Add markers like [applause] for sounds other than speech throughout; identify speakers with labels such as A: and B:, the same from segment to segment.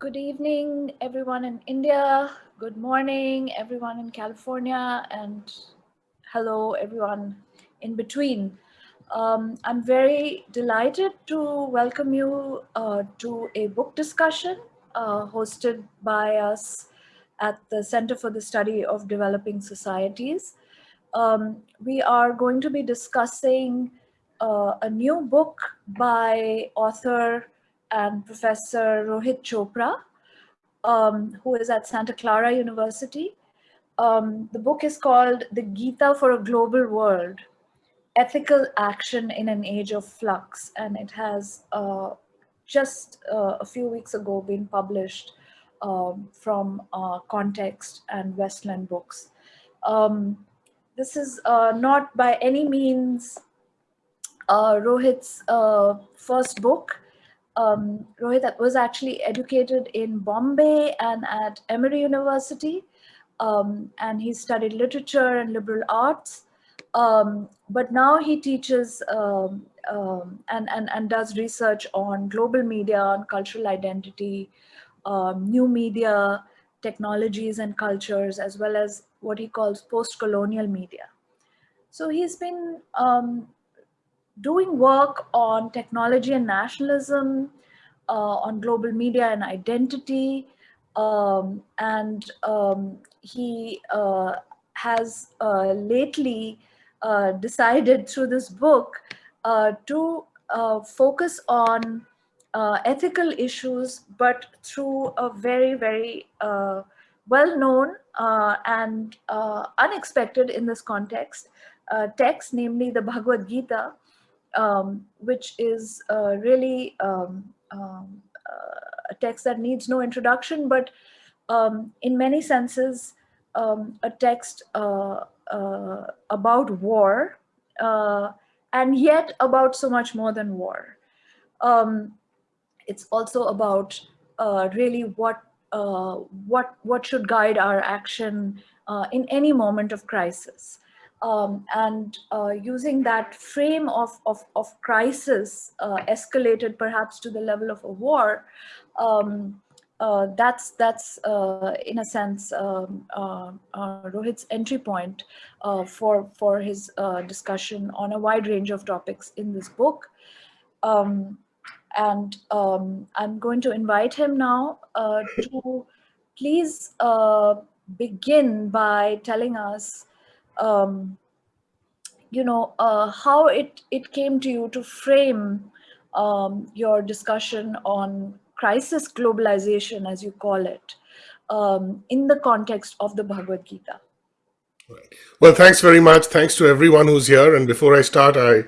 A: Good evening, everyone in India. Good morning, everyone in California. And hello, everyone in between. Um, I'm very delighted to welcome you uh, to a book discussion uh, hosted by us at the Center for the Study of Developing Societies. Um, we are going to be discussing uh, a new book by author and Professor Rohit Chopra, um, who is at Santa Clara University. Um, the book is called The Gita for a Global World, Ethical Action in an Age of Flux, and it has uh, just uh, a few weeks ago been published um, from uh, Context and Westland Books. Um, this is uh, not by any means uh, Rohit's uh, first book. Um, Rohit was actually educated in Bombay and at Emory University, um, and he studied literature and liberal arts. Um, but now he teaches um, um, and, and, and does research on global media, on cultural identity, um, new media, technologies and cultures, as well as what he calls post-colonial media. So he's been um, doing work on technology and nationalism, uh, on global media and identity, um, and um, he uh, has uh, lately uh, decided through this book uh, to uh, focus on ethical issues, but through a very, very well-known and unexpected in this context text, namely the Bhagavad Gita, um, which is uh, really um, um, uh, a text that needs no introduction, but um, in many senses, um, a text uh, uh, about war, uh, and yet about so much more than war. Um, it's also about uh, really what what what should guide our action in any moment of crisis um, and uh, using that frame of, of, of crisis uh, escalated perhaps to the level of a war, um, uh, that's that's uh, in a sense um, uh, uh, Rohit's entry point for for his discussion on a wide range of topics in this book. Um, and um, I'm going to invite him now to please begin by telling us um, you know, uh, how it, it came to you to frame um, your discussion on crisis globalization, as you call it, um, in the context of the Bhagavad Gita.
B: Well, thanks very much. Thanks to everyone who's here. And before I start, I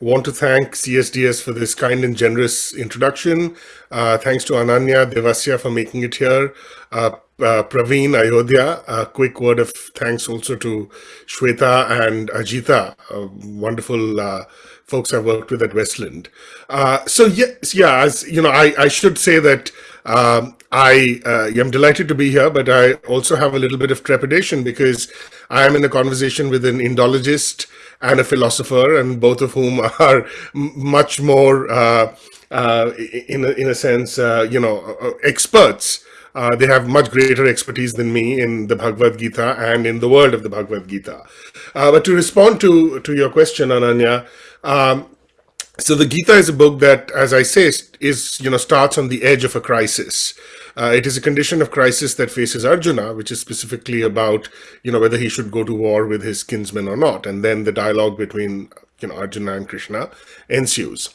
B: want to thank CSDS for this kind and generous introduction. Uh, thanks to Ananya Devasya for making it here. Uh, uh, Praveen Ayodhya, a quick word of thanks also to Shweta and Ajita, uh, wonderful uh, folks I've worked with at Westland. Uh, so yes, yeah, as you know, I, I should say that um, I uh, am delighted to be here, but I also have a little bit of trepidation because I am in a conversation with an Indologist and a philosopher, and both of whom [laughs] are much more, uh, in, a, in a sense, you know, experts uh, they have much greater expertise than me in the Bhagavad Gita and in the world of the Bhagavad Gita. Uh, but to respond to, to your question, Ananya, um, so the Gita is a book that, as I say, is, you know, starts on the edge of a crisis. Uh, it is a condition of crisis that faces Arjuna, which is specifically about, you know, whether he should go to war with his kinsmen or not. And then the dialogue between you know, Arjuna and Krishna ensues.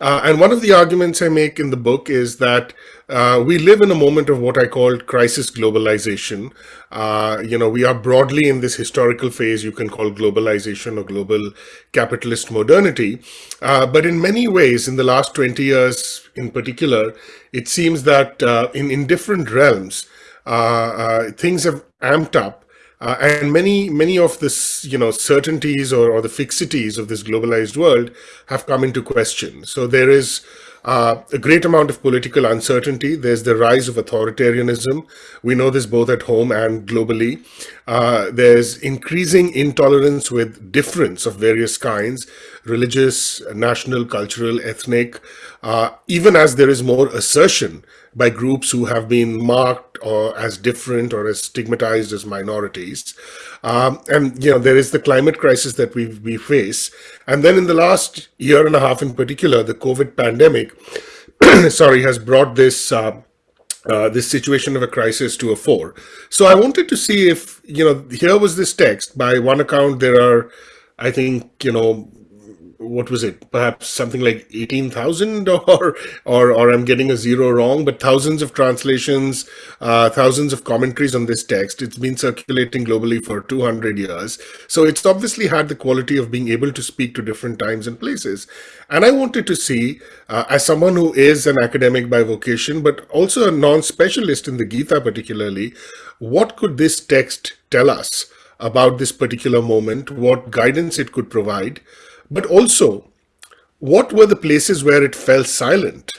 B: Uh, and one of the arguments I make in the book is that uh, we live in a moment of what I call crisis globalization. Uh, you know, we are broadly in this historical phase you can call globalization or global capitalist modernity. Uh, but in many ways, in the last 20 years in particular, it seems that uh, in, in different realms, uh, things have amped up uh, and many, many of this, you know, certainties or, or the fixities of this globalized world have come into question. So there is uh, a great amount of political uncertainty. There's the rise of authoritarianism. We know this both at home and globally. Uh, there's increasing intolerance with difference of various kinds. Religious, national, cultural, ethnic, uh, even as there is more assertion by groups who have been marked or as different or as stigmatized as minorities. Um, and, you know, there is the climate crisis that we, we face. And then in the last year and a half in particular, the COVID pandemic, [clears throat] sorry, has brought this uh, uh, this situation of a crisis to a fore. So I wanted to see if, you know, here was this text. By one account, there are, I think, you know, what was it? Perhaps something like 18,000 [laughs] or, or, or I'm getting a zero wrong, but thousands of translations, uh, thousands of commentaries on this text. It's been circulating globally for 200 years. So it's obviously had the quality of being able to speak to different times and places. And I wanted to see, uh, as someone who is an academic by vocation, but also a non-specialist in the Gita particularly, what could this text tell us about this particular moment, what guidance it could provide, but also, what were the places where it fell silent,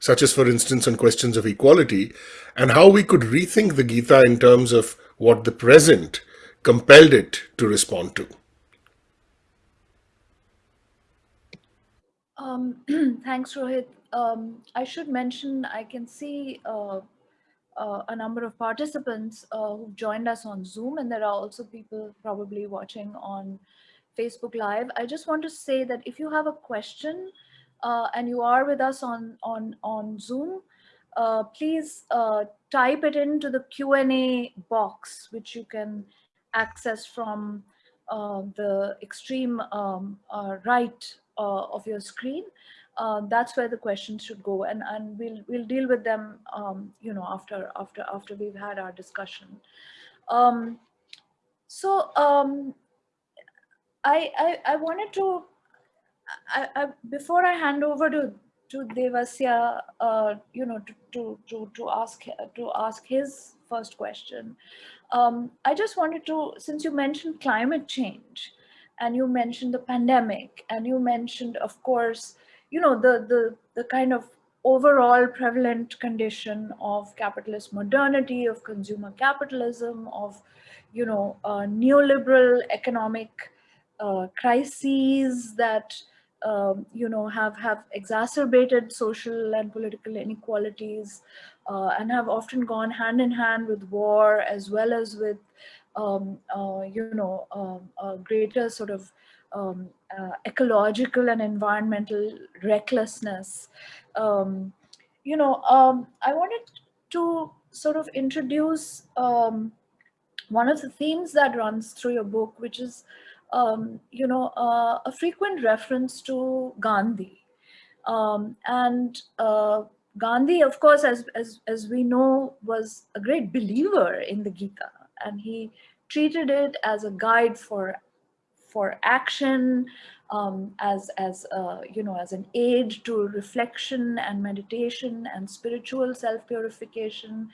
B: such as, for instance, on questions of equality, and how we could rethink the Gita in terms of what the present compelled it to respond to?
A: Um, [clears throat] thanks, Rohit. Um, I should mention, I can see uh, uh, a number of participants uh, who've joined us on Zoom, and there are also people probably watching on Facebook Live. I just want to say that if you have a question uh, and you are with us on, on, on Zoom, uh, please uh, type it into the Q&A box, which you can access from uh, the extreme um, uh, right uh, of your screen. that's where the questions should go, and and we'll we'll deal with them, um, you know, after after after we've had our discussion. Um, so um, I, I, I wanted to, I, I, before I hand over to, to Devasya, uh, you know, to, to, to, to, ask, to ask his first question, um, I just wanted to, since you mentioned climate change, and you mentioned the pandemic, and you mentioned, of course, you know, the, the, the kind of overall prevalent condition of capitalist modernity, of consumer capitalism, of, you know, uh, neoliberal economic uh, crises that um, you know have have exacerbated social and political inequalities uh, and have often gone hand in hand with war as well as with um, uh, you know um, a greater sort of um, uh, ecological and environmental recklessness. Um, you know um, I wanted to sort of introduce one of the themes that runs through your book which is um, you know, uh, a frequent reference to Gandhi. Um, and uh, Gandhi, of course, as, as, as we know, was a great believer in the Gita, and he treated it as a guide for, for action, um, as, as uh, you know, as an aid to reflection and meditation and spiritual self-purification.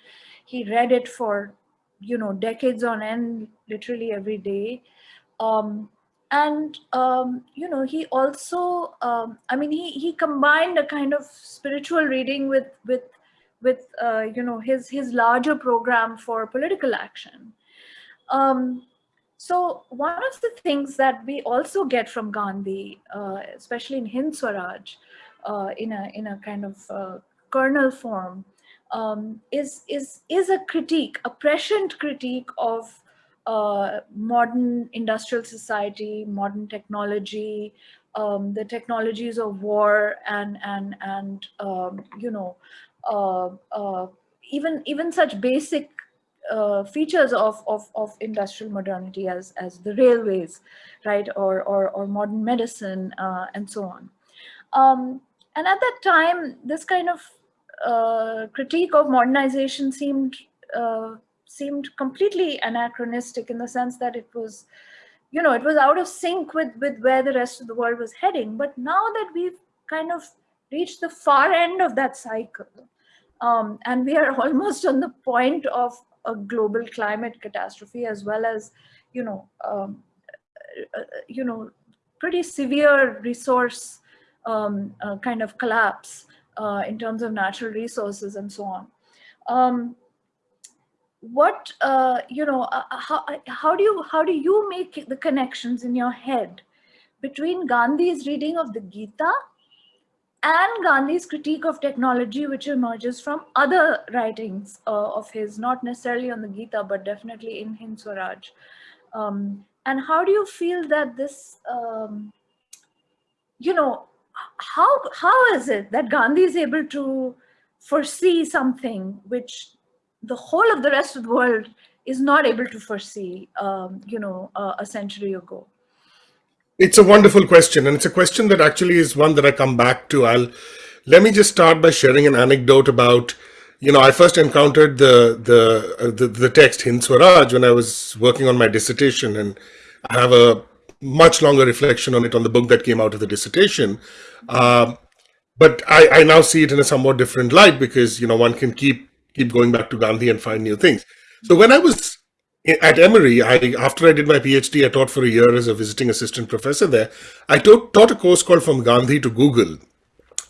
A: He read it for, you know, decades on end, literally every day. Um, and um, you know he also um, i mean he he combined a kind of spiritual reading with with with uh, you know his his larger program for political action. Um, so one of the things that we also get from gandhi uh, especially in hind swaraj uh, in a in a kind of uh, kernel form um, is is is a critique a prescient critique of uh, modern industrial society, modern technology, um, the technologies of war and and and um, you know uh, uh, even even such basic uh, features of, of, of industrial modernity as, as the railways, right, or, or, or modern medicine uh, and so on. Um, and at that time, this kind of uh, critique of modernization seemed seemed completely anachronistic in the sense that it was, you know, it was out of sync with, with where the rest of the world was heading. But now that we've kind of reached the far end of that cycle, um, and we are [laughs] almost on the point of a global climate catastrophe as well as, you know, um, uh, you know, pretty severe resource um, uh, kind of collapse uh, in terms of natural resources and so on. What uh, you know uh, uh how how do you how do you make the connections in your head between Gandhi's reading of the Gita and Gandhi's critique of technology, which emerges from other writings uh, of his, not necessarily on the Gita, but definitely in Hind Swaraj. Um, and how do you feel that this, um, you know, how how is it that Gandhi is able to foresee something which the whole of the rest of the world is not able to foresee, um, you know, uh, a century ago?
B: It's a wonderful question, and it's a question that actually is one that I come back to. I'll let me just start by sharing an anecdote about, you know, I first encountered the the uh, the, the, text Hind Swaraj when I was working on my dissertation, and I have a much longer reflection on it on the book that came out of the dissertation. Uh, but I, I now see it in a somewhat different light because you know one can keep keep going back to Gandhi and find new things. So when I was at Emory, I, after I did my PhD, I taught for a year as a visiting assistant professor there. I taught, taught a course called From Gandhi to Google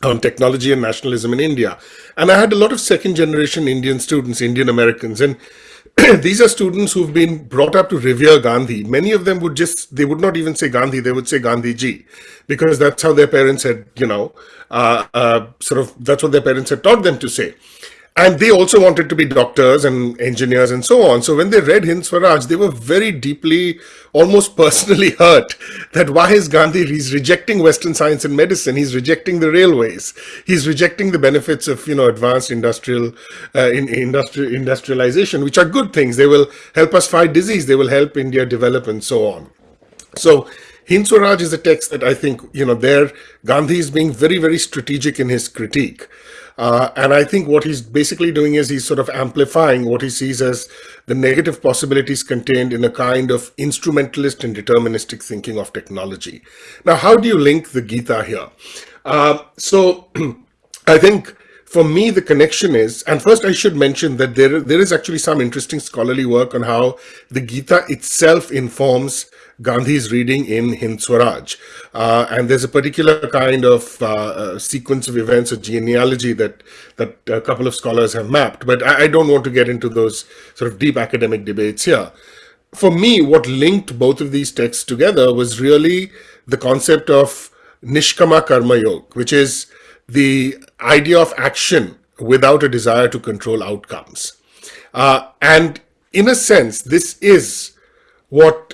B: on technology and nationalism in India. And I had a lot of second generation Indian students, Indian Americans. And [clears throat] these are students who've been brought up to revere Gandhi. Many of them would just, they would not even say Gandhi, they would say Gandhi ji, because that's how their parents had, you know, uh, uh, sort of, that's what their parents had taught them to say and they also wanted to be doctors and engineers and so on. So when they read Hind Swaraj, they were very deeply, almost personally [laughs] hurt that why is Gandhi, he's rejecting Western science and medicine, he's rejecting the railways, he's rejecting the benefits of, you know, advanced industrial, uh, in, industrial industrialization, which are good things. They will help us fight disease, they will help India develop and so on. So Hind Swaraj is a text that I think, you know, there Gandhi is being very, very strategic in his critique. Uh, and I think what he's basically doing is he's sort of amplifying what he sees as the negative possibilities contained in a kind of instrumentalist and deterministic thinking of technology. Now, how do you link the Gita here? Uh, so [clears throat] I think for me, the connection is, and first I should mention that there, there is actually some interesting scholarly work on how the Gita itself informs Gandhi's reading in Hind Swaraj. Uh, and there's a particular kind of uh, uh, sequence of events or genealogy that, that a couple of scholars have mapped, but I, I don't want to get into those sort of deep academic debates here. For me, what linked both of these texts together was really the concept of Nishkama Karma Yoga, which is the idea of action without a desire to control outcomes. Uh, and in a sense, this is what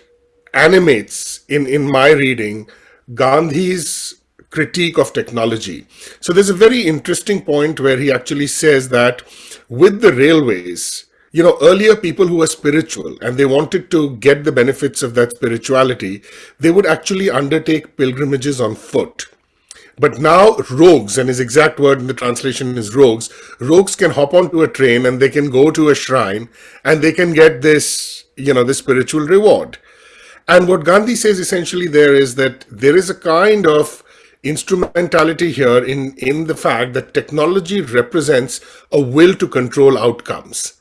B: animates in, in my reading Gandhi's critique of technology. So there's a very interesting point where he actually says that with the railways, you know, earlier people who were spiritual and they wanted to get the benefits of that spirituality, they would actually undertake pilgrimages on foot. But now rogues, and his exact word in the translation is rogues, rogues can hop onto a train and they can go to a shrine and they can get this, you know, this spiritual reward. And what Gandhi says essentially there is that there is a kind of instrumentality here in, in the fact that technology represents a will to control outcomes.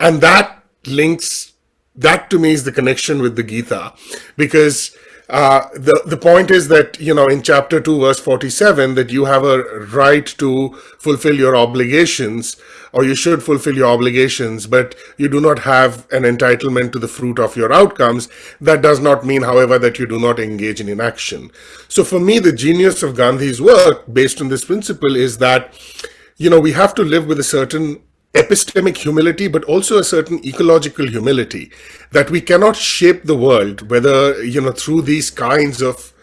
B: And that links, that to me is the connection with the Gita, because uh, the, the point is that, you know, in chapter 2, verse 47, that you have a right to fulfill your obligations, or you should fulfill your obligations, but you do not have an entitlement to the fruit of your outcomes. That does not mean, however, that you do not engage in inaction. So for me, the genius of Gandhi's work, based on this principle, is that, you know, we have to live with a certain epistemic humility, but also a certain ecological humility that we cannot shape the world, whether, you know, through these kinds of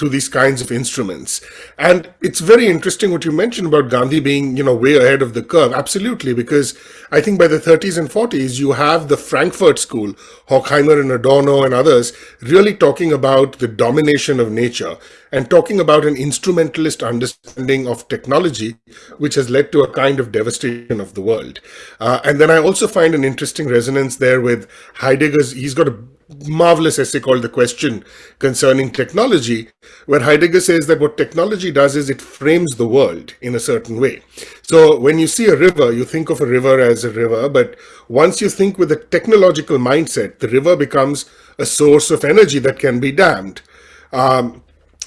B: through these kinds of instruments. And it's very interesting what you mentioned about Gandhi being, you know, way ahead of the curve. Absolutely, because I think by the 30s and 40s, you have the Frankfurt School, Horkheimer and Adorno and others, really talking about the domination of nature and talking about an instrumentalist understanding of technology, which has led to a kind of devastation of the world. Uh, and then I also find an interesting resonance there with Heidegger's, he's got a marvelous essay called The Question Concerning Technology, where Heidegger says that what technology does is it frames the world in a certain way. So when you see a river, you think of a river as a river, but once you think with a technological mindset, the river becomes a source of energy that can be dammed. Um,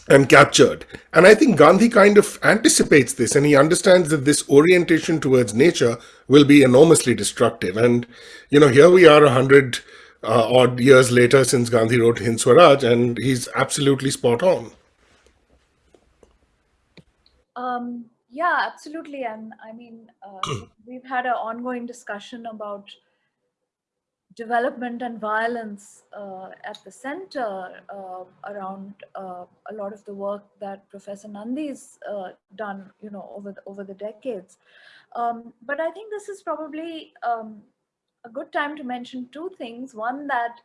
B: and captured. And I think Gandhi kind of anticipates this and he understands that this orientation towards nature will be enormously destructive. And, you know, here we are a hundred uh, odd years later since Gandhi wrote Hind Swaraj, and he's absolutely spot on.
A: Um, yeah, absolutely. And I mean, uh, [clears throat] we've had an ongoing discussion about development and violence uh, at the center uh, around uh, a lot of the work that Professor Nandy's uh, done, you know, over the, over the decades. Um, but I think this is probably um, a good time to mention two things. One that,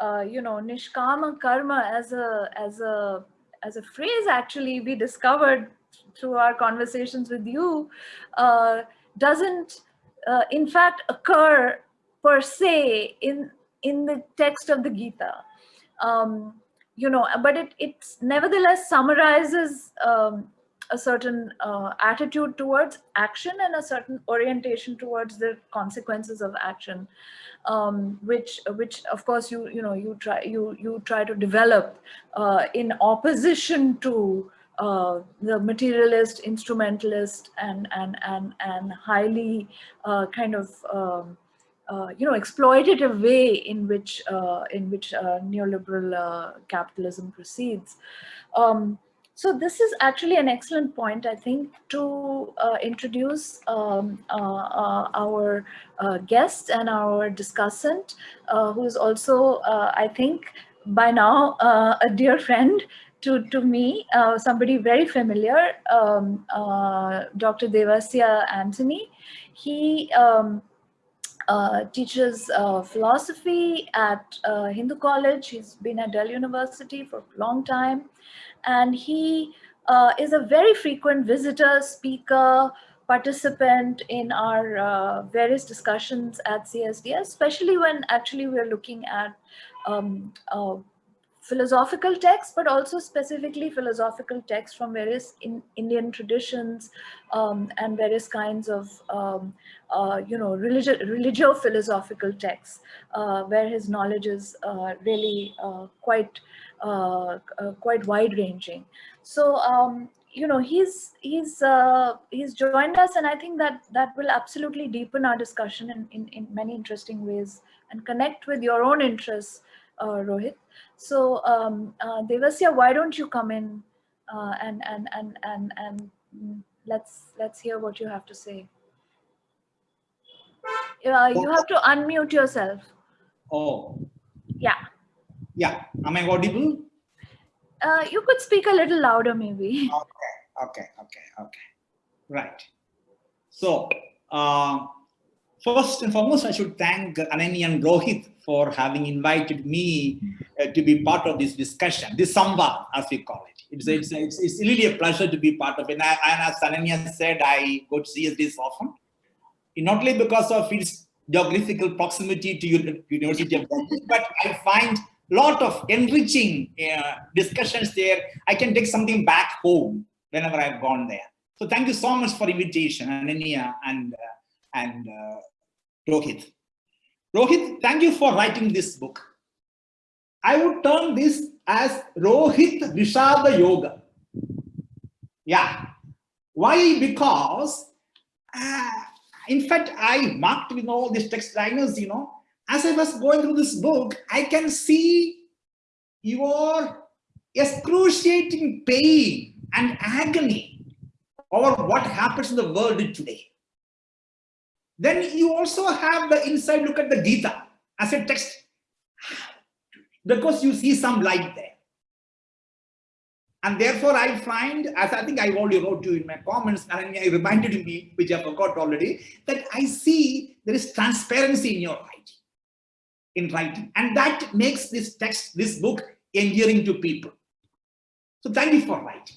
A: uh, you know, nishkama karma as a as a as a phrase actually we discovered through our conversations with you uh, doesn't uh, in fact occur per se in in the text of the Gita. Um, you know, but it it's nevertheless summarizes um, a certain uh, attitude towards action and a certain orientation towards the consequences of action, um, which which of course you you know you try you you try to develop uh, in opposition to uh, the materialist, instrumentalist, and and and and highly uh, kind of um, uh, you know, exploitative way in which uh, in which uh, neoliberal uh, capitalism proceeds. Um, so this is actually an excellent point, I think, to uh, introduce um, our guest and our discussant, who is also, I think, by now a dear friend to, to me, uh, somebody very familiar, um, uh, Dr. Devasya Antony. He um, uh, teaches uh, philosophy at uh, Hindu College. He's been at Delhi University for a long time. And he uh, is a very frequent visitor, speaker, participant in our uh, various discussions at CSDS, especially when actually we're looking at um, uh, philosophical texts, but also specifically philosophical texts from various in Indian traditions um, and various kinds of, um, uh, you know, religio-philosophical texts, uh, where his knowledge is uh, really uh, quite, uh, uh, quite wide-ranging. So, um, you know, he's he's uh, he's joined us, and I think that that will absolutely deepen our discussion in, in, in many interesting ways and connect with your own interests, Rohit. So um, uh, Devasya, why don't you come in uh, and and and and and let's let's hear what you have to say. Uh, you have to unmute yourself.
C: Oh.
A: Yeah.
C: Yeah. Am I audible?
A: Uh, you could speak a little louder, maybe.
C: Okay. Okay. Okay. Okay. Right. So, uh, first and foremost, I should thank Ananya and Rohit for having invited me uh, to be part of this discussion, this samvad, as we call it. It's, it's, it's, it's, really a pleasure to be part of it. And, I, and as Ananya said, I go to CSDS often, not only because of its geographical proximity to University of Delhi, but I find lot of enriching uh, discussions there. I can take something back home whenever I've gone there. So thank you so much for invitation, Ananya and, uh, and uh, Rohit. Rohit, thank you for writing this book. I would term this as Rohit Vishada Yoga. Yeah. Why? Because, uh, in fact, I marked with all these text liners, you know, as I was going through this book, I can see your excruciating pain and agony over what happens in the world today. Then you also have the inside look at the Gita as a text because you see some light there. And therefore, I find, as I think I already wrote to you in my comments, and I reminded me, which I forgot already, that I see there is transparency in your writing, in writing. And that makes this text, this book, endearing to people. So thank you for writing.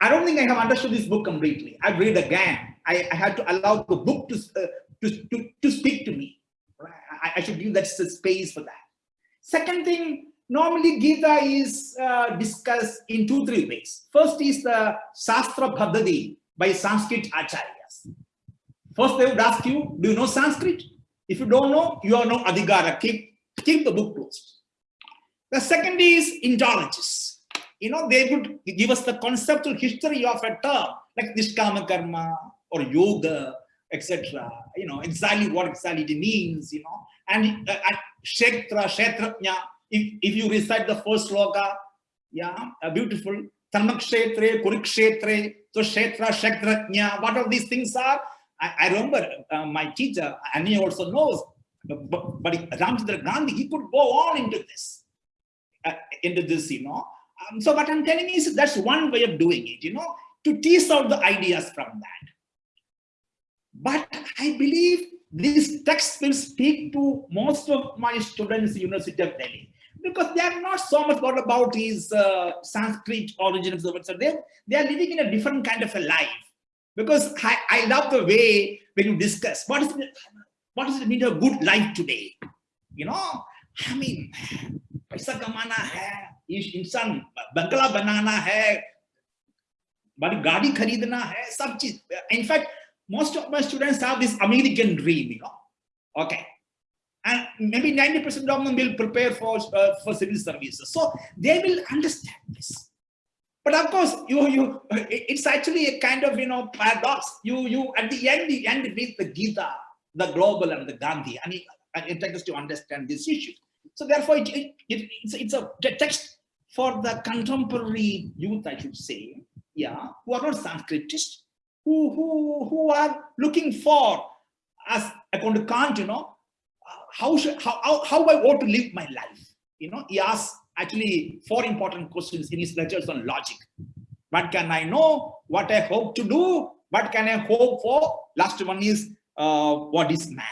C: I don't think I have understood this book completely. I've read again I, I had to allow the book to, uh, to, to, to speak to me. I, I, should give that space for that. Second thing, normally Gita is uh, discussed in two, three ways. First is the Shastra Bhaddadi by Sanskrit Acharyas. First they would ask you, do you know Sanskrit? If you don't know, you are no adhikara, keep, keep the book closed. The second is Indologists. You know, they would give us the conceptual history of a term like Nishkama Karma, or yoga, etc. You know, exactly what exactly it means, you know. And uh, Kshetrajna, if, if you recite the first sloka, yeah, uh, beautiful. Dharmakshetre, Kurukshetre, So Kshetra, Kshetrajna, what all these things are. I, I remember uh, my teacher, and he also knows, but, but Ramchandra Gandhi, he could go on into this, uh, into this, you know. Um, so what I'm telling you is that's one way of doing it, you know, to tease out the ideas from that. But I believe this text will speak to most of my students University of Delhi because they are not so much what about his uh, Sanskrit origins. So they, they are living in a different kind of a life. Because I, I love the way when you discuss what is what does it mean a good life today? You know, I mean, पैसा कमाना है इंसान बंगला बनाना है बड़ी गाड़ी खरीदना है सब चीज in fact most of my students have this American dream, you know. Okay. And maybe 90% of them will prepare for, uh, for civil services. So they will understand this. But of course, you, you, it's actually a kind of, you know, paradox. You, you, at the end, you end with the Gita, the global and the Gandhi. And it, and it takes us to understand this issue. So therefore, it, it, it's, it's a text for the contemporary youth, I should say, yeah, who are not Sanskritists, who, who, who are looking for, as according to Kant, you know, how, should, how, how, how I want to live my life. You know, he asks actually four important questions in his lectures on logic. What can I know? What I hope to do? What can I hope for? Last one is, uh, what is man?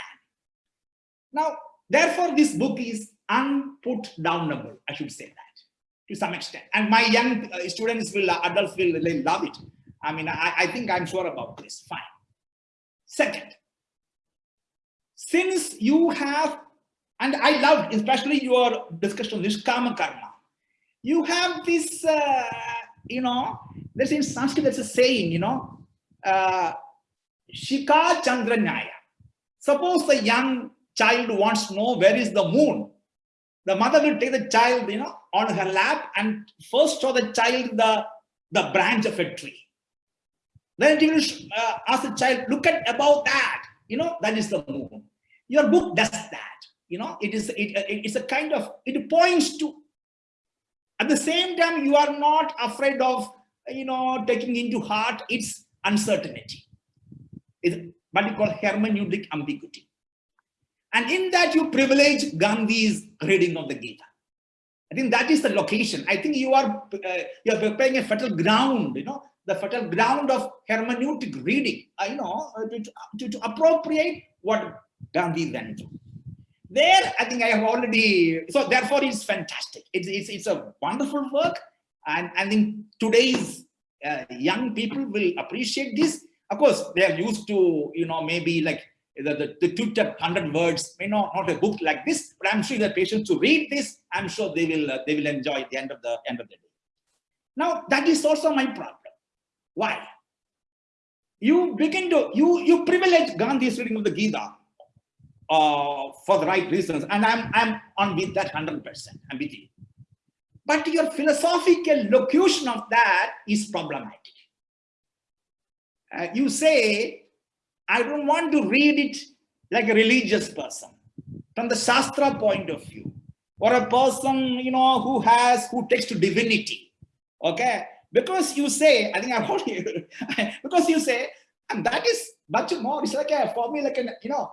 C: Now, therefore, this book is unput downable, I should say that, to some extent. And my young uh, students will, uh, adults will, will love it I mean, I, I think I'm sure about this. Fine. Second, since you have, and I loved especially your discussion on Nishkama Karma, you have this, uh, you know, there's in Sanskrit, there's a saying, you know, uh, Shakha Chandra Nyaya. Suppose a young child wants to know where is the moon. The mother will take the child, you know, on her lap and first show the child the, the branch of a tree. Then you will uh, ask the child, look at about that. You know, that is the moon. Your book does that. You know, it is it, it's a kind of, it points to, at the same time, you are not afraid of, you know, taking into heart its uncertainty. It's what you call hermeneutic ambiguity. And in that you privilege Gandhi's reading of the Gita. I think that is the location. I think you are uh, you are preparing a fertile ground, you know, the fertile ground of hermeneutic reading, uh, you know, uh, to, to, to, appropriate what Gandhi went through. There, I think I have already, so therefore it's fantastic. It's, it's, it's a wonderful work. And I think today's uh, young people will appreciate this. Of course, they are used to, you know, maybe like the, the, the hundred words, may not, not a book like this, but I'm sure the patients to read this, I'm sure they will, uh, they will enjoy the end of the end of the day. Now, that is also my problem. Why? You begin to, you, you privilege Gandhi's reading of the Gita uh, for the right reasons. And I'm, I'm on with that 100%, I'm with you. But your philosophical locution of that is problematic. Uh, you say, I don't want to read it like a religious person from the Shastra point of view or a person, you know, who has, who takes to divinity. Okay because you say, I think I've heard you, [laughs] because you say, and that is much more, it's like a, for me, like an, you know,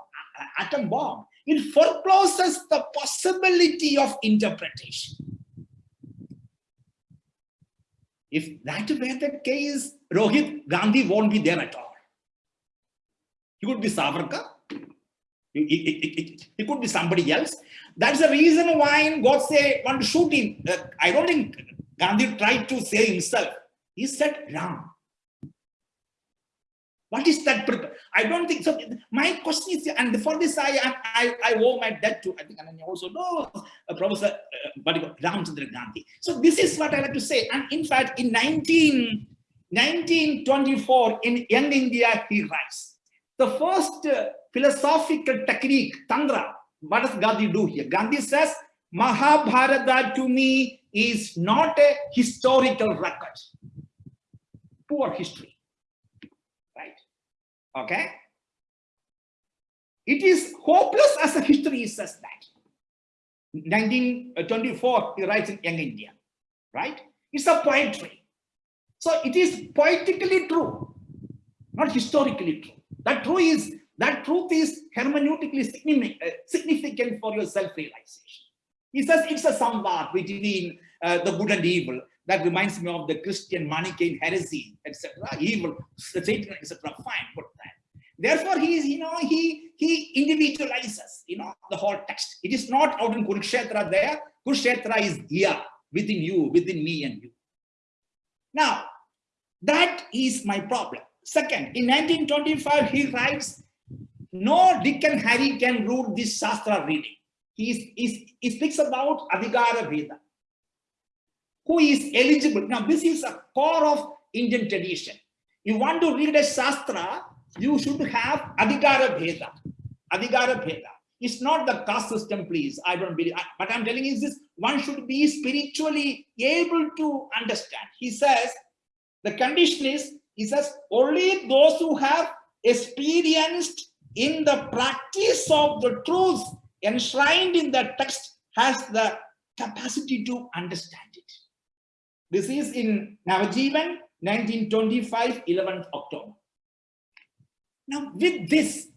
C: atom bomb. It forecloses the possibility of interpretation. If that were the case, Rohit Gandhi won't be there at all. He could be Savarkar. He, could be somebody else. That's the reason why in Godse want to shoot him. Uh, I don't think Gandhi tried to say himself. He said Ram. What is that? I don't think so. My question is, and for this, I I, I owe my debt to, I think Ananya also knows, uh, Professor uh, Ramchandra Gandhi. So this is what I like to say. And in fact, in 19, 1924, in Young India, he writes, the first uh, philosophical technique, Tantra, what does Gandhi do here? Gandhi says, Mahabharata to me is not a historical record. Poor history? Okay? It is hopeless as a history says that. 1924, he writes in Young India, right? It's a poetry. So it is poetically true, not historically true. That true is that truth is hermeneutically uh, significant for your self-realization. He says it's a samvad between uh, the good and evil. That reminds me of the Christian Manichaean heresy, etc. Evil, Satan, etc. Fine, that. Therefore, he is, you know, he he individualizes, you know, the whole text. It is not out in Kurukshetra there. Kurukshetra is here, within you, within me and you. Now, that is my problem. Second, in 1925, he writes, no and Harry can rule this Shastra reading. He, is, he speaks about Adhikara Veda. Who is eligible? Now, this is a core of Indian tradition. You want to read a Shastra, you should have Adhikara Veda. Adhikara Veda. It's not the caste system, please. I don't believe. But I'm telling is this, one should be spiritually able to understand. He says, the condition is, he says, only those who have experienced in the practice of the truth enshrined in the text has the capacity to understand it. This is in Navajivan, 1925, 11th October. Now, with this,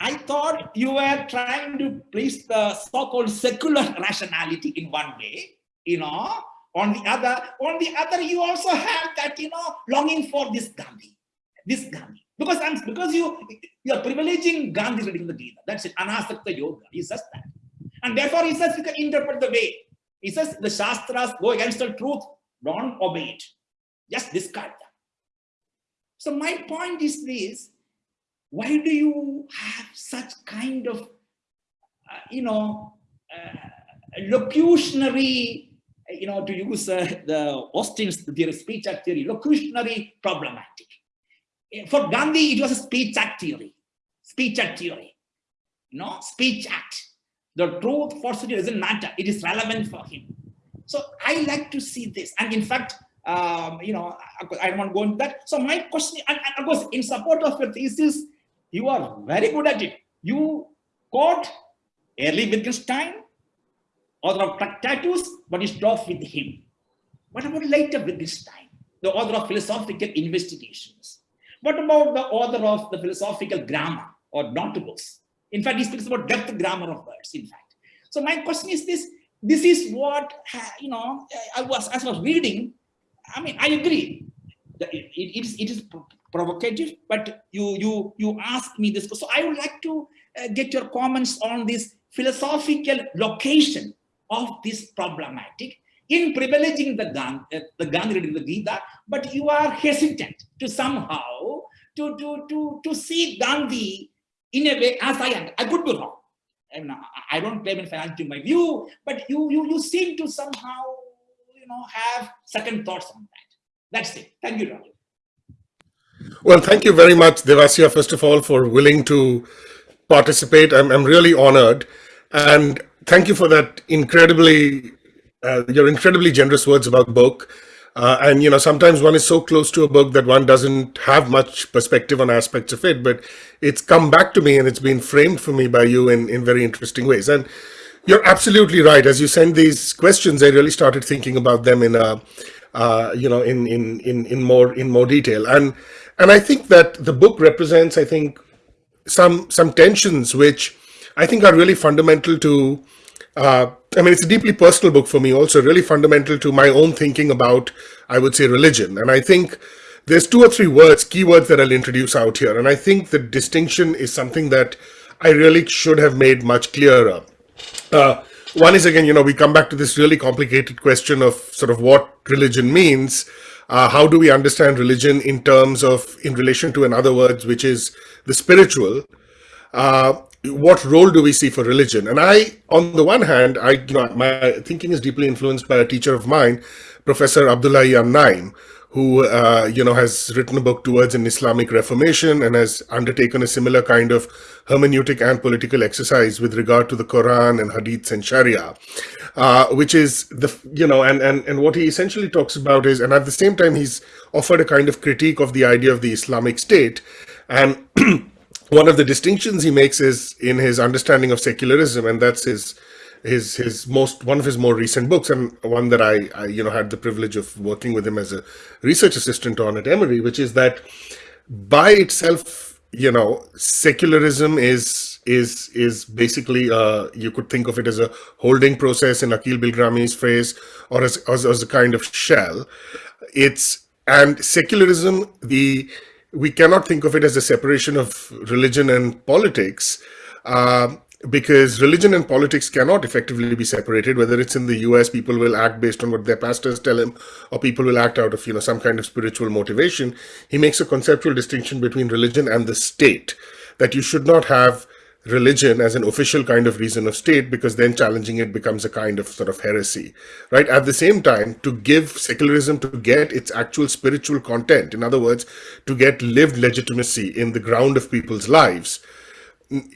C: I thought you were trying to place the so-called secular rationality in one way, you know, on the other, on the other, you also have that, you know, longing for this Gandhi, this Gandhi. Because I'm because you you are privileging Gandhi reading the Gita. That's it. Anasakti yoga. He says that. And therefore he says you can interpret the way. He says the Shastras go against the truth. Don't obey it. Just discard them. So my point is this. Why do you have such kind of, uh, you know, uh, locutionary, you know, to use uh, the Austin's theory, speech act theory, locutionary problematic for Gandhi, it was a speech act theory, speech act theory, know, speech act. The truth Sri doesn't matter. It is relevant for him. So I like to see this. And in fact, um, you know, I, don't want to go into that. So my question, and, and of course, in support of your thesis, you are very good at it. You quote early Wittgenstein, author of Tractatus, but you stop with him. What about later Wittgenstein, the author of philosophical investigations? What about the author of the philosophical grammar or notables? In fact, he speaks about depth grammar of words, in fact. So my question is this, this is what, you know, I was, as I was reading, I mean, I agree. It, it, is, it is provocative, but you, you, you ask me this. So I would like to uh, get your comments on this philosophical location of this problematic in privileging the Gandhi, uh, the Gandhi reading the Gita, but you are hesitant to somehow to, to, to, to see Gandhi in a way as I am. I could be wrong. I, mean, I don't claim in financial my view, but you, you, you seem to somehow, you know, have second thoughts on that. That's it. Thank you, Roger.
B: Well, thank you very much, Devasya, first of all, for willing to participate. I'm, I'm really honored. And thank you for that incredibly, uh, your incredibly generous words about book. Uh, and, you know, sometimes one is so close to a book that one doesn't have much perspective on aspects of it, but it's come back to me and it's been framed for me by you in, in very interesting ways. And you're absolutely right. As you send these questions, I really started thinking about them in a, uh, you know, in, in, in, in more, in more detail. And, and I think that the book represents, I think, some, some tensions which I think are really fundamental to uh, I mean, it's a deeply personal book for me also, really fundamental to my own thinking about, I would say, religion. And I think there's two or three words, keywords that I'll introduce out here. And I think the distinction is something that I really should have made much clearer. Uh, one is, again, you know, we come back to this really complicated question of sort of what religion means. Uh, how do we understand religion in terms of, in relation to, in other words, which is the spiritual? Uh, what role do we see for religion? And I, on the one hand, I, you know, my thinking is deeply influenced by a teacher of mine, Professor Abdullahi An-Na'im, who, uh, you know, has written a book towards an Islamic Reformation and has undertaken a similar kind of hermeneutic and political exercise with regard to the Quran and Hadiths and Sharia, uh, which is the, you know, and, and, and what he essentially talks about is, and at the same time, he's offered a kind of critique of the idea of the Islamic State. And [clears throat] one of the distinctions he makes is in his understanding of secularism, and that's his his his most one of his more recent books and one that I, I you know had the privilege of working with him as a research assistant on at Emory, which is that by itself, you know, secularism is is is basically uh, you could think of it as a holding process in Akeel Bilgrami's phrase, or as, as as a kind of shell. It's and secularism the we cannot think of it as a separation of religion and politics. Uh, because religion and politics cannot effectively be separated whether it's in the US people will act based on what their pastors tell him or people will act out of you know some kind of spiritual motivation. He makes a conceptual distinction between religion and the state that you should not have religion as an official kind of reason of state because then challenging it becomes a kind of sort of heresy right? At the same time to give secularism to get its actual spiritual content in other words to get lived legitimacy in the ground of people's lives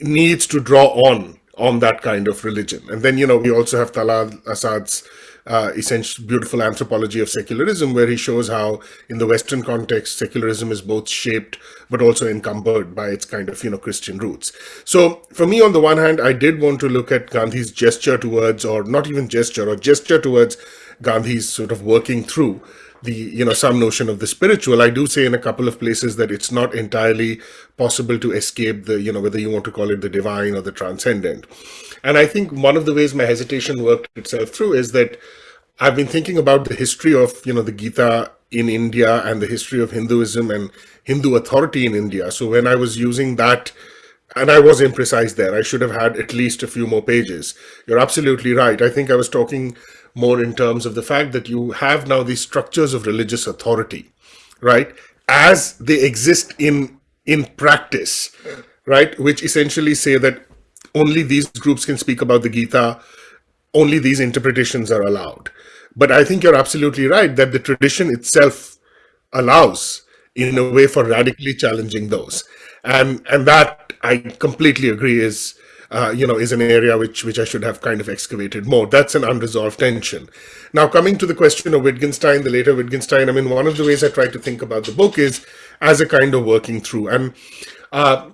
B: needs to draw on on that kind of religion. And then, you know, we also have Talal Asad's uh, essential beautiful anthropology of secularism, where he shows how in the Western context, secularism is both shaped but also encumbered by its kind of, you know, Christian roots. So for me, on the one hand, I did want to look at Gandhi's gesture towards, or not even gesture, or gesture towards Gandhi's sort of working through the you know some notion of the spiritual i do say in a couple of places that it's not entirely possible to escape the you know whether you want to call it the divine or the transcendent and i think one of the ways my hesitation worked itself through is that i've been thinking about the history of you know the gita in india and the history of hinduism and hindu authority in india so when i was using that and I was imprecise there. I should have had at least a few more pages. You're absolutely right. I think I was talking more in terms of the fact that you have now these structures of religious authority, right? As they exist in in practice, right? Which essentially say that only these groups can speak about the Gita, only these interpretations are allowed. But I think you're absolutely right that the tradition itself allows in a way for radically challenging those. And and that I completely agree is uh, you know, is an area which which I should have kind of excavated more. That's an unresolved tension. Now, coming to the question of Wittgenstein, the later Wittgenstein, I mean, one of the ways I try to think about the book is as a kind of working through. And, uh,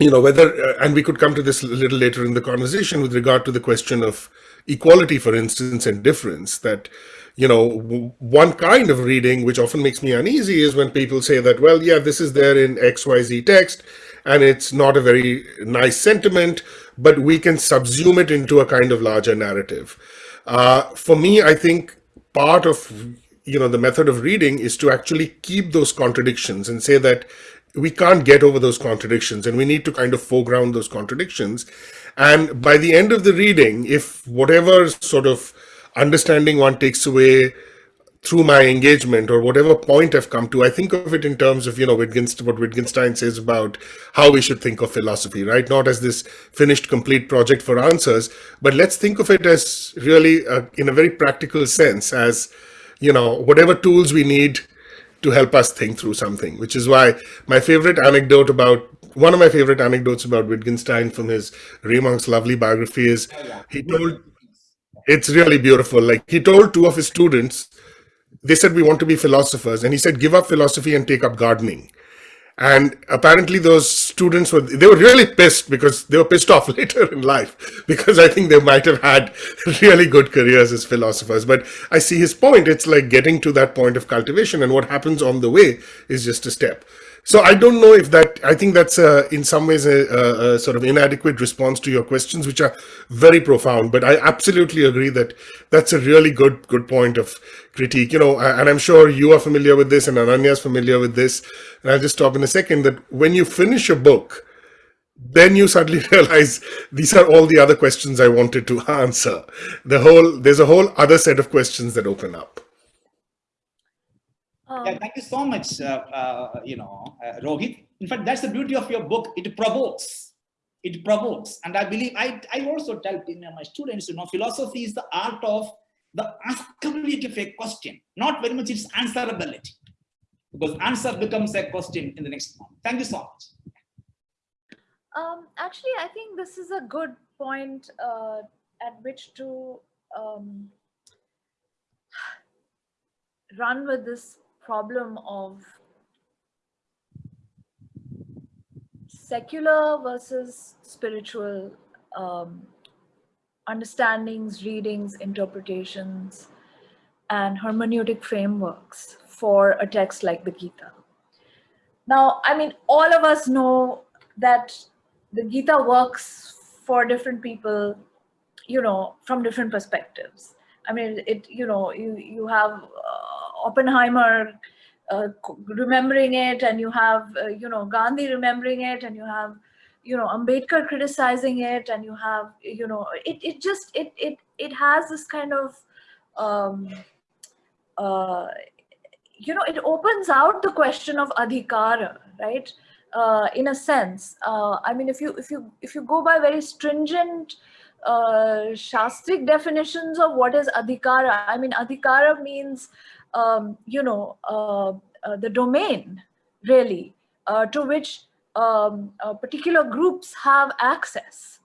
B: you know, whether, uh, and we could come to this a little later in the conversation with regard to the question of equality, for instance, and difference, that, you know, one kind of reading, which often makes me uneasy, is when people say that, well, yeah, this is there in XYZ text, and it's not a very nice sentiment, but we can subsume it into a kind of larger narrative. Uh, for me, I think part of you know the method of reading is to actually keep those contradictions and say that we can't get over those contradictions and we need to kind of foreground those contradictions. And by the end of the reading, if whatever sort of understanding one takes away through my engagement or whatever point I've come to, I think of it in terms of, you know, Wittgenstein, what Wittgenstein says about how we should think of philosophy, right? Not as this finished, complete project for answers, but let's think of it as really, uh, in a very practical sense, as, you know, whatever tools we need to help us think through something, which is why my favorite anecdote about one of my favorite anecdotes about Wittgenstein from his Ray Monk's lovely biography is he told, it's really beautiful. Like he told two of his students, they said, we want to be philosophers. And he said, give up philosophy and take up gardening. And apparently those students were, they were really pissed because they were pissed [laughs] off later in life because I think they might have had [laughs] really good careers as philosophers. But I see his point. It's like getting to that point of cultivation and what happens on the way is just a step. So I don't know if that, I think that's uh, in some ways a, a, a, sort of inadequate response to your questions, which are very profound, but I absolutely agree that that's a really good, good point of critique, you know, and I'm sure you are familiar with this and Ananya is familiar with this. And I'll just stop in a second that when you finish a book, then you suddenly [laughs] realize these are all the other questions I wanted to [laughs] answer. The whole, there's a whole other set of questions that open up.
C: Um, yeah, thank you so much, uh, uh, you know, uh, Rohit. In fact, that's the beauty of your book. It provokes. It provokes. And I believe, I, I also tell my students, you know, philosophy is the art of the askability of a question, not very much its answerability. Because answer becomes a question in the next one. Thank you so much.
A: Um, actually, I think this is a good point uh, at which to um, [sighs] run with this problem of secular versus spiritual um, understandings, readings, interpretations, and hermeneutic frameworks for a text like the Gita. Now, I mean, all of us know that the Gita works for different people, you know, from different perspectives. I mean, it, you know, you, you have uh, Oppenheimer uh, remembering it and you have, uh, you know, Gandhi remembering it and you have, you know, Ambedkar criticizing it and you have, you know, it, it just, it, it, it has this kind of, um, uh, you know, it opens out the question of adhikara, right? Uh, in a sense, uh, I mean, if you if you if you go by very stringent uh, shastric definitions of what is adhikara, I mean, adhikara means, um, you know, uh, uh, the domain, really, uh, to which um, uh, particular groups have access,